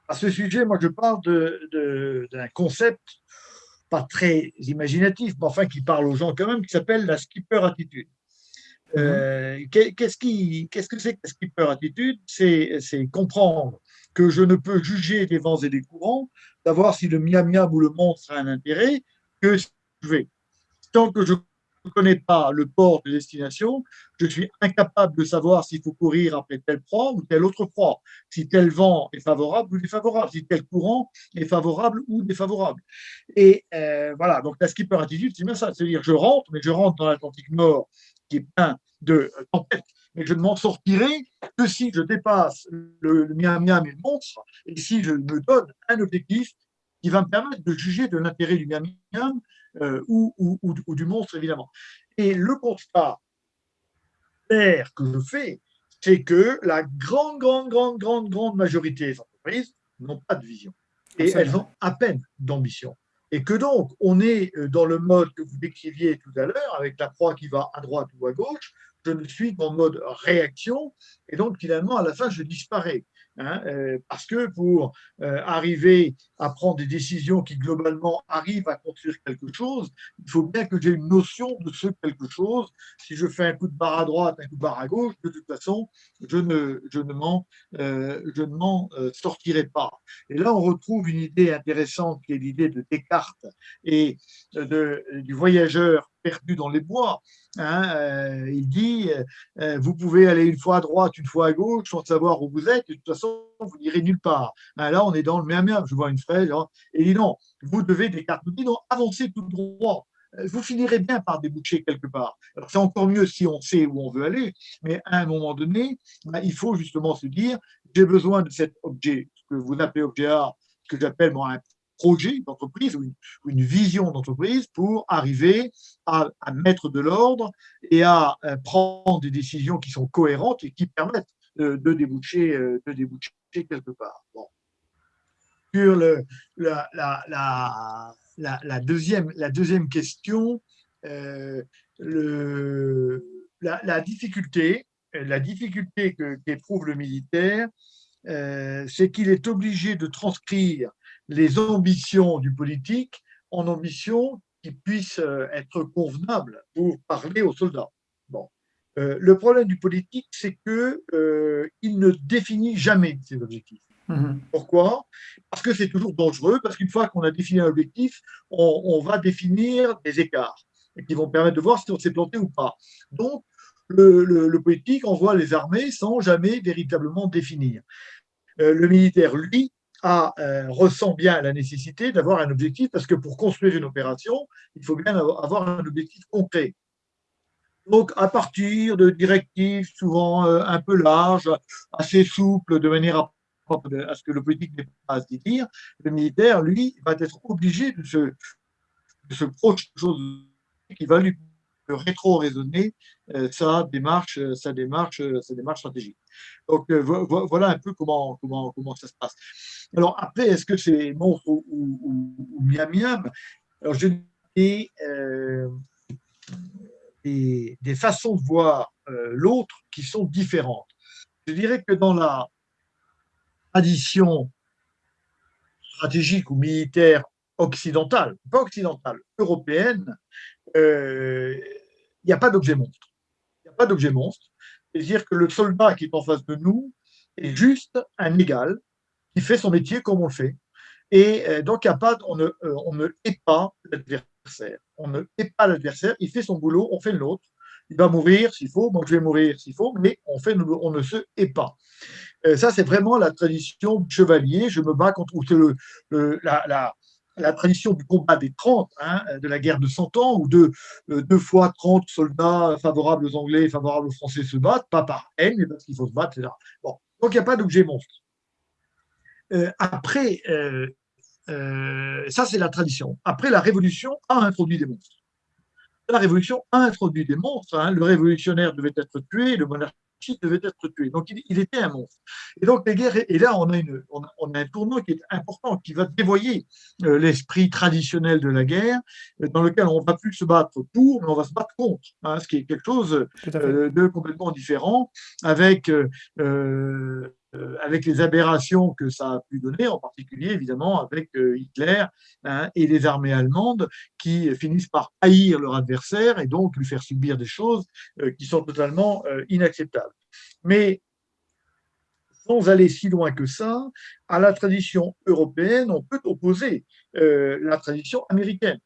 À ce sujet, moi je parle d'un concept pas très imaginatif, mais enfin qui parle aux gens quand même, qui s'appelle la skipper attitude. Euh, qu'est-ce, qui, qu'est-ce que c'est que la skipper attitude? C'est, comprendre que je ne peux juger des vents et des courants, savoir si le miam miam ou le monstre a un intérêt, que je vais. Tant que je ne connais pas le port de destination, je suis incapable de savoir s'il faut courir après tel proie ou tel autre proie, si tel vent est favorable ou défavorable, si tel courant est favorable ou défavorable. Et euh, voilà, donc la skipper attitude, c'est bien ça, c'est-à-dire je rentre, mais je rentre dans l'Atlantique Nord qui est plein de tempêtes, mais je ne m'en sortirai que si je dépasse le, le miam miam et le monstre, et si je me donne un objectif qui va me permettre de juger de l'intérêt du miam miam euh, ou, ou, du monstre, évidemment. Et le constat clair que je fais, c'est que la grande, grande, grande, grande, grande majorité des entreprises n'ont pas de vision. Et elles ont à peine d'ambition. Et que donc, on est euh, dans le mode que vous décriviez tout à l'heure, avec la proie qui va à droite ou à gauche, je ne suis qu'en mode réaction, et donc finalement, à la fin, je disparais. Hein, euh, parce que pour euh, arriver à prendre des décisions qui globalement arrivent à construire quelque chose, il faut bien que j'ai une notion de ce quelque chose. Si je fais un coup de barre à droite, un coup de barre à gauche, de toute façon, je ne, je ne m'en euh, sortirai pas. Et là, on retrouve une idée intéressante qui est l'idée de Descartes et de, du voyageur perdu dans les bois. Hein, euh, il dit, euh, euh, vous pouvez aller une fois à droite, une fois à gauche, sans savoir où vous êtes, de toute façon, vous n'irez nulle part. Hein, là, on est dans le même. Je vois une fraise, hein, et dit non, vous devez, Descartes nous dit non, avancez tout droit. Vous finirez bien par déboucher quelque part. C'est encore mieux si on sait où on veut aller, mais à un moment donné, bah, il faut justement se dire, j'ai besoin de cet objet, ce que vous appelez objet art, que j'appelle moi un projet d'entreprise ou, une, vision d'entreprise pour arriver à, mettre de l'ordre et à euh, prendre des décisions qui sont cohérentes et qui permettent de, déboucher, euh, de déboucher quelque part. Sur la, deuxième, question, euh, la, difficulté, la difficulté qu'éprouve le militaire, c'est qu'il est obligé de transcrire les ambitions du politique en ambitions qui puissent euh, être convenables pour parler aux soldats. Bon. Euh, le problème du politique, c'est qu'il euh, ne définit jamais ses objectifs. Mhm. Pourquoi? Parce que c'est toujours dangereux, parce qu'une fois qu'on a défini un objectif, on, va définir des écarts qui vont permettre de voir si on s'est planté ou pas. Donc, le, politique envoie les armées sans jamais véritablement définir. le militaire, lui, euh, ressent bien la nécessité d'avoir un objectif, parce que pour construire une opération, il faut bien avoir un objectif concret. Donc, à partir de directives souvent euh, un peu larges, assez souples, de manière à, à ce que le politique n'ait pas à se dire, le militaire, lui, va être obligé de se, de se projeter chose qui va lui rétro-raisonner euh, sa démarche, sa démarche, sa démarche stratégique. Donc voilà un peu comment, comment, comment ça se passe. Alors après, est-ce que c'est monstre ou, ou, miam miam Alors je dis euh, des, des, façons de voir euh, l'autre qui sont différentes. Je dirais que dans la tradition stratégique ou militaire occidentale, pas occidentale, européenne, euh, il n'y a pas d'objet monstre. Il n'y a pas d'objet monstre. C'est-à-dire que le soldat qui est en face de nous est juste un égal qui fait son métier comme on le fait. Et euh, donc, il a pas, on, ne, euh, on ne hait pas l'adversaire. On ne hait pas l'adversaire, il fait son boulot, on fait le nôtre. Il va mourir s'il faut, moi je vais mourir s'il faut, mais on, fait, on ne se hait pas. Euh, ça, c'est vraiment la tradition du chevalier. Je me bats contre le, le la, la, tradition du combat des 30, hein, de la guerre de 100 ans, où deux, deux fois 30 soldats favorables aux Anglais et favorables aux Français se battent, pas par haine, mais parce qu'il faut se battre, etc. Bon. Donc, il n'y a pas d'objet monstre. après, ça, c'est la tradition. Après, la Révolution a introduit des monstres la Révolution a introduit des monstres. Hein. Le révolutionnaire devait être tué, le monarchiste devait être tué. Donc, il, était un monstre. Et donc, les guerres, et là, on a, une, on a, un tournant qui est important, qui va dévoyer euh, l'esprit traditionnel de la guerre, euh, dans lequel on ne va plus se battre pour, mais on va se battre contre, hein, ce qui est quelque chose euh, de complètement différent, avec euh, avec les aberrations que ça a pu donner, en particulier évidemment avec euh, Hitler hein, et les armées allemandes qui finissent par haïr leur adversaire et donc lui faire subir des choses euh, qui sont totalement inacceptables. Mais sans aller si loin que ça, à la tradition européenne, on peut opposer la tradition américaine,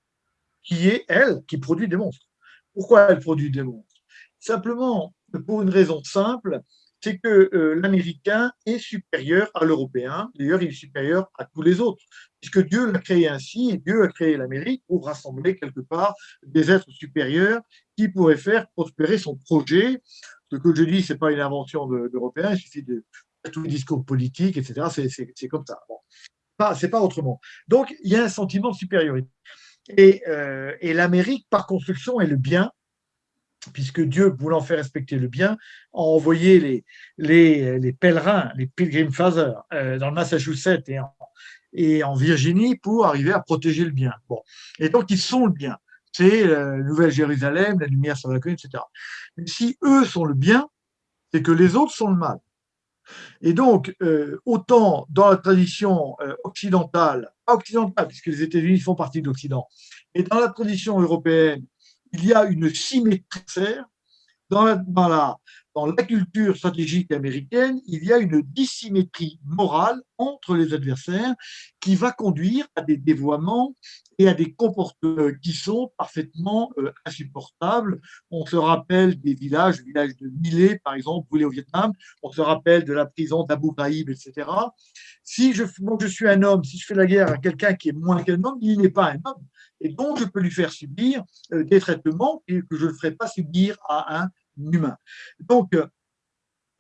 qui est, elle, qui produit des monstres. Pourquoi elle produit des monstres? Simplement pour une raison simple, c'est que euh, l'Américain est supérieur à l'Européen, d'ailleurs il est supérieur à tous les autres, puisque Dieu l'a créé ainsi, et Dieu a créé l'Amérique pour rassembler quelque part des êtres supérieurs qui pourraient faire prospérer son projet. Ce que je dis, ce n'est pas une invention d'Européens, il suffit de tous les discours politiques, etc. C'est comme ça. Bon. C'est pas autrement. Donc, il y a un sentiment de supériorité. Et, euh, et l'Amérique, par construction, est le bien, puisque Dieu, voulant faire respecter le bien, a envoyé les, pèlerins, les Pilgrim Fathers, euh, dans le Massachusetts et en, Virginie pour arriver à protéger le bien. Bon. Et donc, ils sont le bien. C'est la Nouvelle-Jérusalem, la lumière sur la colline, etc. Mais si eux sont le bien, c'est que les autres sont le mal. Et donc, euh, autant dans la tradition euh, occidentale, pas occidentale, puisque les États-Unis font partie de l'Occident, et dans la tradition européenne, il y a une symétrie dans la, dans, la, dans la culture stratégique américaine, il y a une dissymétrie morale entre les adversaires qui va conduire à des dévoiements et à des comportements qui sont parfaitement euh, insupportables. On se rappelle des villages, le village de Millet, par exemple, brûlé au Vietnam, on se rappelle de la prison d'Abu Ghraib, etc. Si je, je suis un homme, si je fais la guerre à quelqu'un qui est moins qu'un homme, il n'est pas un homme et donc je peux lui faire subir euh, des traitements que je ne ferai pas subir à un humain. Donc,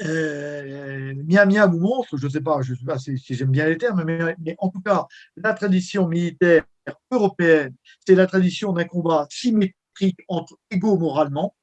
euh, mia mia ou monstre, je ne sais pas, je sais pas si, j'aime bien les termes, mais, en tout cas, la tradition militaire européenne, c'est la tradition d'un combat symétrique entre égaux moralement.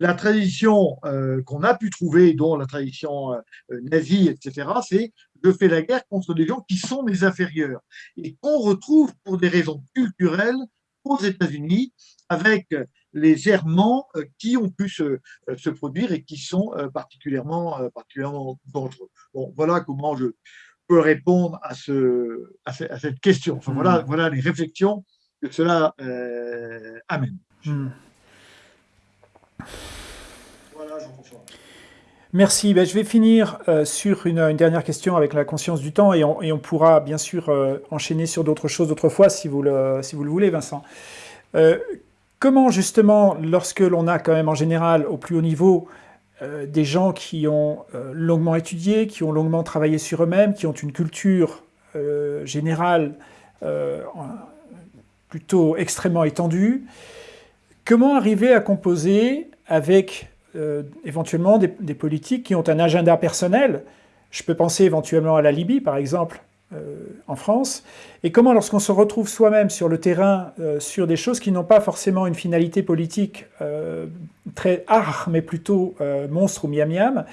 La tradition euh, qu'on a pu trouver, dont la tradition nazie, etc., c'est je fais la guerre contre des gens qui sont mes inférieurs et qu'on retrouve pour des raisons culturelles aux États-Unis avec les errements euh, qui ont pu se, euh, se produire et qui sont euh, particulièrement, particulièrement dangereux. Bon, voilà comment je peux répondre à, ce, à, cette question. Enfin, voilà, hmm. voilà les réflexions que cela amène. Hmm. Voilà, Jean-François. Merci. Ben, je vais finir euh, sur une, dernière question avec la conscience du temps et on, pourra bien sûr euh, enchaîner sur d'autres choses d'autres fois si vous, le, si vous le voulez, Vincent. Euh, comment justement, lorsque l'on a quand même en général au plus haut niveau des gens qui ont longuement étudié, qui ont longuement travaillé sur eux-mêmes, qui ont une culture générale plutôt extrêmement étendue, comment arriver à composer avec euh, éventuellement des, politiques qui ont un agenda personnel? Je peux penser éventuellement à la Libye, par exemple, euh, en France. Et comment, lorsqu'on se retrouve soi-même sur le terrain, euh, sur des choses qui n'ont pas forcément une finalité politique très art, mais plutôt monstre ou miam-miam,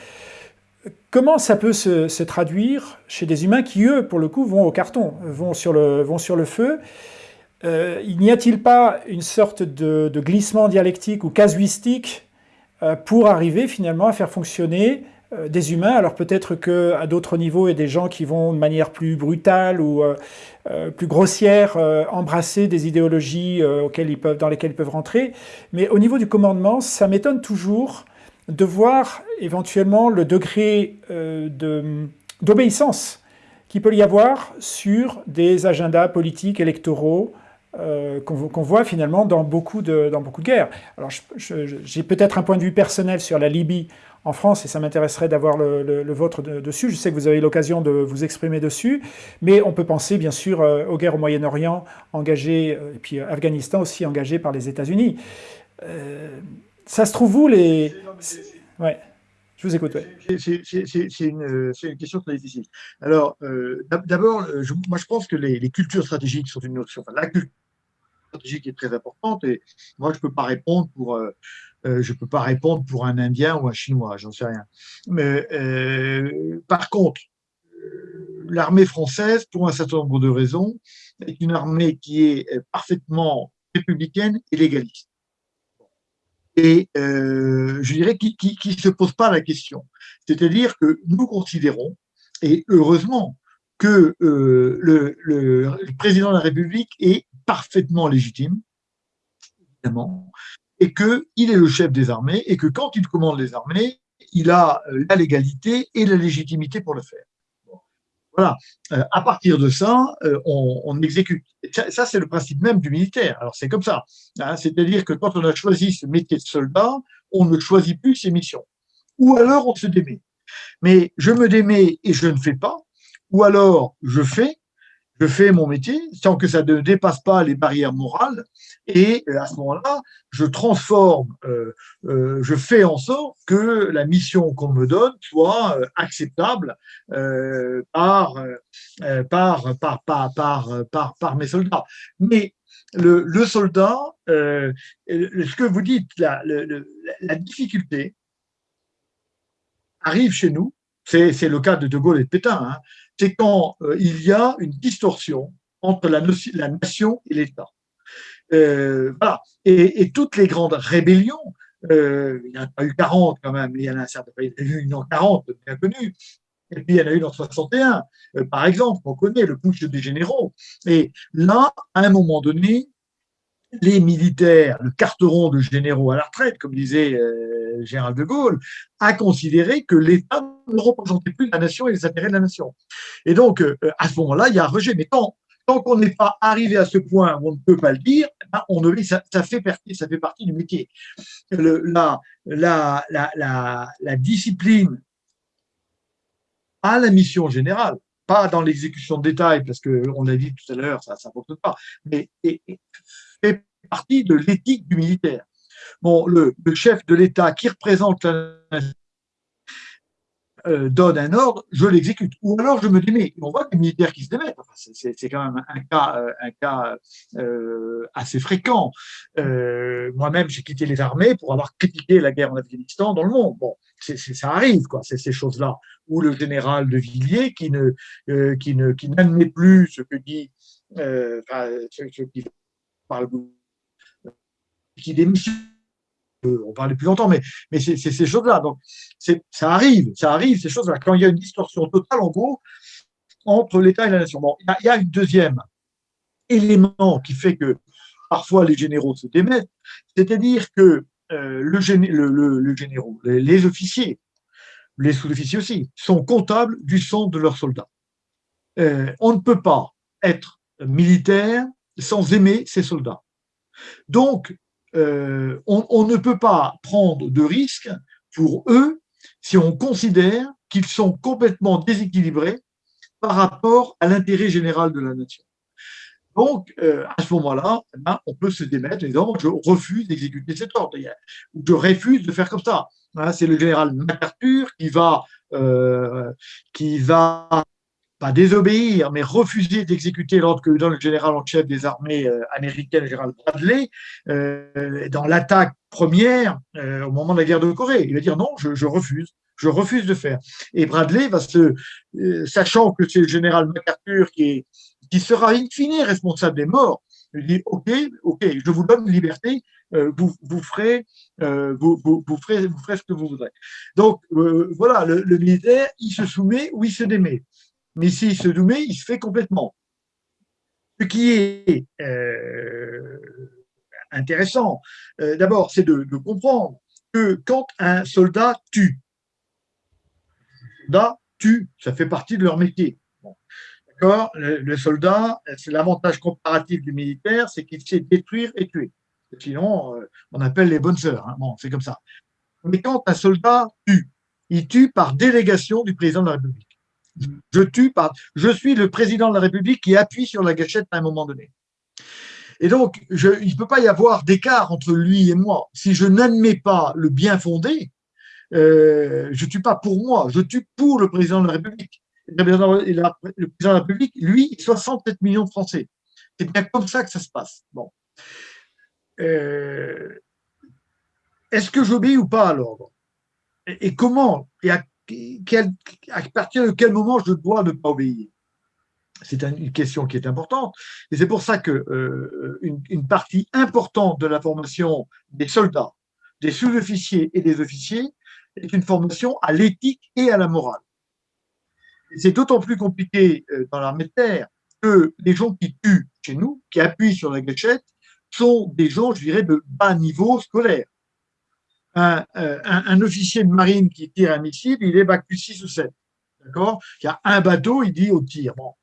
comment ça peut se, traduire chez des humains qui, eux, pour le coup, vont au carton, vont sur le, feu? Il n'y a-t-il pas une sorte de, glissement dialectique ou casuistique euh, pour arriver finalement à faire fonctionner euh, des humains. Alors peut-être qu'à d'autres niveaux, il y a des gens qui vont de manière plus brutale ou euh, plus grossière embrasser des idéologies auxquelles ils peuvent, dans lesquelles ils peuvent rentrer. Mais au niveau du commandement, ça m'étonne toujours de voir éventuellement le degré d'obéissance qu'il peut y avoir sur des agendas politiques, électoraux, qu'on voit finalement dans beaucoup de, dans beaucoup de guerres. Alors j'ai peut-être un point de vue personnel sur la Libye en France, et ça m'intéresserait d'avoir le, vôtre dessus. Je sais que vous avez l'occasion de vous exprimer dessus, mais on peut penser bien sûr euh, aux guerres au Moyen-Orient engagées, euh, et puis euh, Afghanistan aussi engagé par les États-Unis. ça se trouve où les... Ouais. Je vous écoute. C'est une, question très difficile. Alors, d'abord, moi je pense que les, cultures stratégiques sont une notion. Enfin, la culture stratégique est très importante et moi je ne peux pas répondre pour euh, je ne peux pas répondre pour un Indien ou un Chinois, j'en sais rien. Mais euh, par contre, euh, l'armée française, pour un certain nombre de raisons, est une armée qui est parfaitement républicaine et légaliste. Et je dirais qui ne se pose pas la question. C'est-à-dire que nous considérons, et heureusement, que le, le, président de la République est parfaitement légitime, évidemment, et qu'il est le chef des armées et que quand il commande les armées, il a euh, la légalité et la légitimité pour le faire. Voilà. Euh, à partir de ça, euh, on, exécute. Ça, c'est le principe même du militaire. Alors, c'est comme ça. Hein. C'est-à-dire que quand on a choisi ce métier de soldat, on ne choisit plus ses missions. Ou alors, on se démet. Mais je me démets et je ne fais pas. Ou alors, je fais je fais mon métier sans que ça ne dépasse pas les barrières morales. Et euh, à ce moment-là, je transforme, euh, euh, je fais en sorte que la mission qu'on me donne soit acceptable par, mes soldats. Mais le, soldat, ce que vous dites, la, la difficulté arrive chez nous, c'est le cas de De Gaulle et de Pétain, hein, c'est quand euh, il y a une distorsion entre la, nation et l'État. Euh, voilà. Et, toutes les grandes rébellions, euh, il y en a pas eu 40 quand même, il y en a un certain, il y a eu une en 40, bien connue, et puis il y en a eu en 61, par exemple, on connaît le push des généraux. Et là, à un moment donné, les militaires, le carteron de généraux à la retraite, comme disait euh, Gérald de Gaulle, a considéré que l'État ne représentait plus la nation et les intérêts de la nation. Et donc, euh, à ce moment-là, il y a un rejet. Mais tant, tant qu'on n'est pas arrivé à ce point où on ne peut pas le dire, ben, on ça, fait partie, ça fait partie du métier. La, la, la, la, discipline a la mission générale, pas dans l'exécution de détails, parce qu'on l'a dit tout à l'heure, ça ne fonctionne pas, mais fait partie de l'éthique du militaire. Bon, le, chef de l'État qui représente la euh, donne un ordre, je l'exécute. Ou alors je me démets. On voit des militaires qui se démettent. c'est quand même un cas, euh, euh, assez fréquent. Moi-même, j'ai quitté les armées pour avoir critiqué la guerre en Afghanistan dans le monde. Bon, ça arrive, quoi. C'est ces choses-là. Ou le général de Villiers qui ne, qui ne, qui n'admet plus ce que dit, ce, parle qui démissionne. On parlait plus longtemps, mais, mais c'est ces choses-là. Donc, ça arrive, ça arrive, ces choses-là. Quand il y a une distorsion totale, en gros, entre l'État et la nation. Bon, il y, a un deuxième élément qui fait que parfois les généraux se démettent, c'est-à-dire que euh, le, le, généraux, les, officiers, les sous-officiers aussi, sont comptables du sang de leurs soldats. Euh, on ne peut pas être militaire sans aimer ses soldats. Donc, euh, on, ne peut pas prendre de risques pour eux si on considère qu'ils sont complètement déséquilibrés par rapport à l'intérêt général de la nation. Donc, euh, à ce moment-là, eh ben, on peut se démettre en disant je refuse d'exécuter cet ordre, ou je refuse de faire comme ça. Hein, c'est le général MacArthur qui va, euh, qui va pas désobéir, mais refuser d'exécuter l'ordre que donne le général en chef des armées euh, américaines, le général Bradley, euh, dans l'attaque première euh, au moment de la guerre de Corée. Il va dire non, je, refuse, je refuse de faire. Et Bradley va se, sachant que c'est le général MacArthur qui, est, qui sera in fine responsable des morts, il dit ok, ok, je vous donne liberté, vous, vous, ferez, vous, vous, ferez, vous ferez ce que vous voudrez. Donc voilà, le, le militaire, il se soumet ou il se démet mais s'il se soumet, il se fait complètement. Ce qui est euh, intéressant, euh, d'abord, c'est de, comprendre que quand un soldat tue, un soldat tue, ça fait partie de leur métier. D'accord? Le, soldat, c'est l'avantage comparatif du militaire, c'est qu'il sait détruire et tuer. Sinon, euh, on appelle les bonnes sœurs. Hein. Bon, c'est comme ça. Mais quand un soldat tue, il tue par délégation du président de la République. Je tue par. Je suis le président de la République qui appuie sur la gâchette à un moment donné. Et donc, il ne peut pas y avoir d'écart entre lui et moi. Si je n'admets pas le bien fondé, euh, je ne tue pas pour moi, je tue pour le président de la République. Le président de la République, lui, 67 millions de Français. C'est bien comme ça que ça se passe. Bon. Euh, est-ce que j'obéis ou pas à l'ordre et, comment à partir de quel moment je dois ne pas obéir? C'est une question qui est importante. Et c'est pour ça que euh, partie importante de la formation des soldats, des sous-officiers et des officiers est une formation à l'éthique et à la morale. C'est d'autant plus compliqué euh, dans l'armée de terre que les gens qui tuent chez nous, qui appuient sur la gâchette, sont des gens, je dirais, de bas niveau scolaire. Un, euh, un, officier de marine qui tire un missile, il est bac plus 6 ou 7. D'accord? Il y a un bateau, il dit au tir. Bon,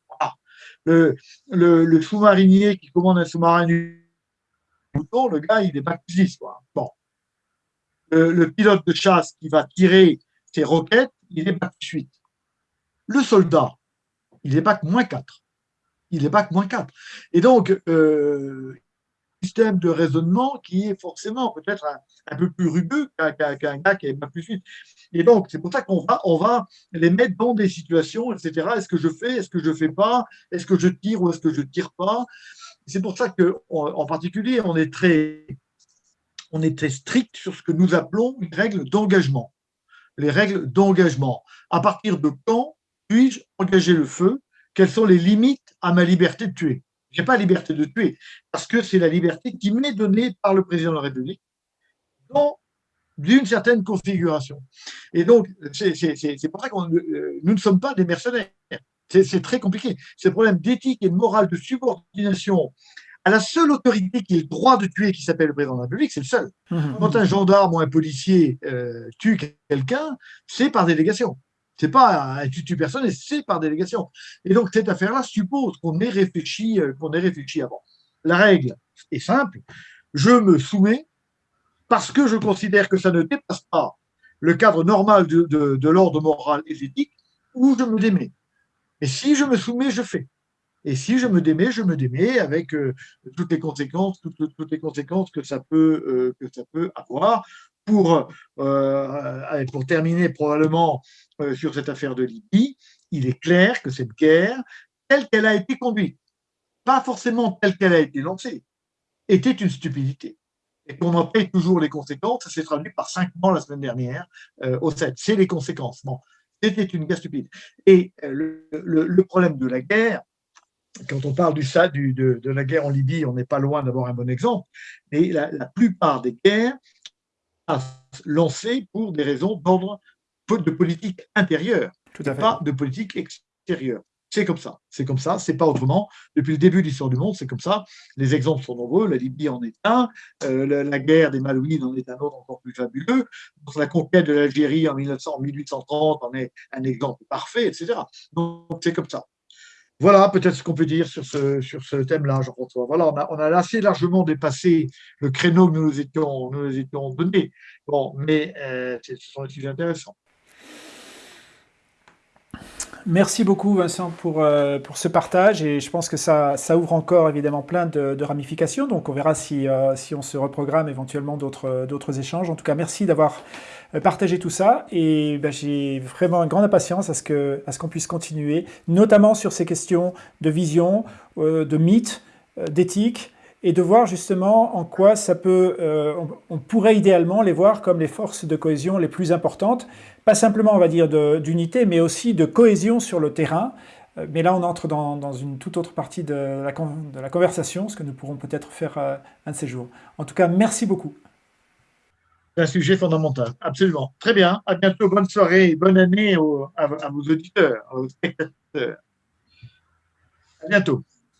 le, le, sous-marinier qui commande un sous-marin le gars, il est bac plus 10. Quoi. Bon. Le, pilote de chasse qui va tirer ses roquettes, il est bac plus 8. Le soldat, il est bac moins 4. Il est bac moins 4. Et donc, euh, système de raisonnement qui est forcément peut-être un, peu plus rugueux qu'un gars qui est pas plus suite. Et donc, c'est pour ça qu'on va, on va les mettre dans des situations, etc. Est-ce que je fais, est-ce que je fais pas, est-ce que je tire ou est-ce que je tire pas? C'est pour ça que, en particulier, on est très, on est très strict sur ce que nous appelons une règle d'engagement. Les règles d'engagement. À partir de quand puis-je engager le feu? Quelles sont les limites à ma liberté de tuer? N'ai pas la liberté de tuer, parce que c'est la liberté qui m'est donnée par le président de la République dans d'une certaine configuration. Et donc, c'est pour ça que euh, nous ne sommes pas des mercenaires. C'est très compliqué. C'est un problème d'éthique et de morale, de subordination à la seule autorité qui a le droit de tuer, qui s'appelle le président de la République, c'est le seul. Mmh. Quand un gendarme ou un policier euh, tue quelqu'un, c'est par délégation. C'est pas un tutu personne, c'est par délégation. Et donc cette affaire-là suppose qu'on ait réfléchi, euh, qu'on ait réfléchi avant. La règle est simple. Je me soumets parce que je considère que ça ne dépasse pas le cadre normal de, l'ordre moral et éthique, ou je me démets. Et si je me soumets, je fais. Et si je me démets, je me démets avec euh, toutes les conséquences, toutes, les conséquences que ça peut, euh, que ça peut avoir pour, euh, pour terminer probablement euh, sur cette affaire de Libye, il est clair que cette guerre, telle qu'elle a été conduite, pas forcément telle qu'elle a été lancée, était une stupidité. Et qu'on en paye toujours les conséquences, ça s'est traduit par cinq morts la semaine dernière euh, au 7. C'est les conséquences. Bon, c'était une guerre stupide. Et le, problème de la guerre, quand on parle du, du de, la guerre en Libye, on n'est pas loin d'avoir un bon exemple, mais la plupart des guerres lancé pour des raisons d'ordre de politique intérieure, Tout à pas de politique extérieure. C'est comme ça, c'est comme ça, c'est pas autrement. Depuis le début de l'histoire du monde, c'est comme ça. Les exemples sont nombreux. La Libye en est un, euh, la, guerre des Malouines en est un autre encore plus fabuleux. la conquête de l'Algérie en 1900, 1830 en est un exemple parfait, etc. Donc c'est comme ça. Voilà peut-être ce qu'on peut dire sur ce, sur ce thème-là, Jean-François. Voilà, on a, assez largement dépassé le créneau que nous nous étions, nous étions donné. Bon, mais euh, ce sont des sujets intéressants. Merci beaucoup Vincent pour, euh, pour ce partage et je pense que ça, ça ouvre encore évidemment plein de, ramifications, donc on verra si, euh, si on se reprogramme éventuellement d'autres échanges. En tout cas, merci d'avoir euh, partagé tout ça et ben, j'ai vraiment une grande impatience à ce qu'on puisse continuer, notamment sur ces questions de vision, de mythe, d'éthique et de voir justement en quoi ça peut, on, pourrait idéalement les voir comme les forces de cohésion les plus importantes, pas simplement, on va dire, d'unité, mais aussi de cohésion sur le terrain. Euh, mais là, on entre dans, une toute autre partie de la, conversation, ce que nous pourrons peut-être faire euh, un de ces jours. En tout cas, merci beaucoup. C'est un sujet fondamental, absolument. Très bien. À bientôt. Bonne soirée, bonne année à, à, vos auditeurs, aux spectateurs. À bientôt.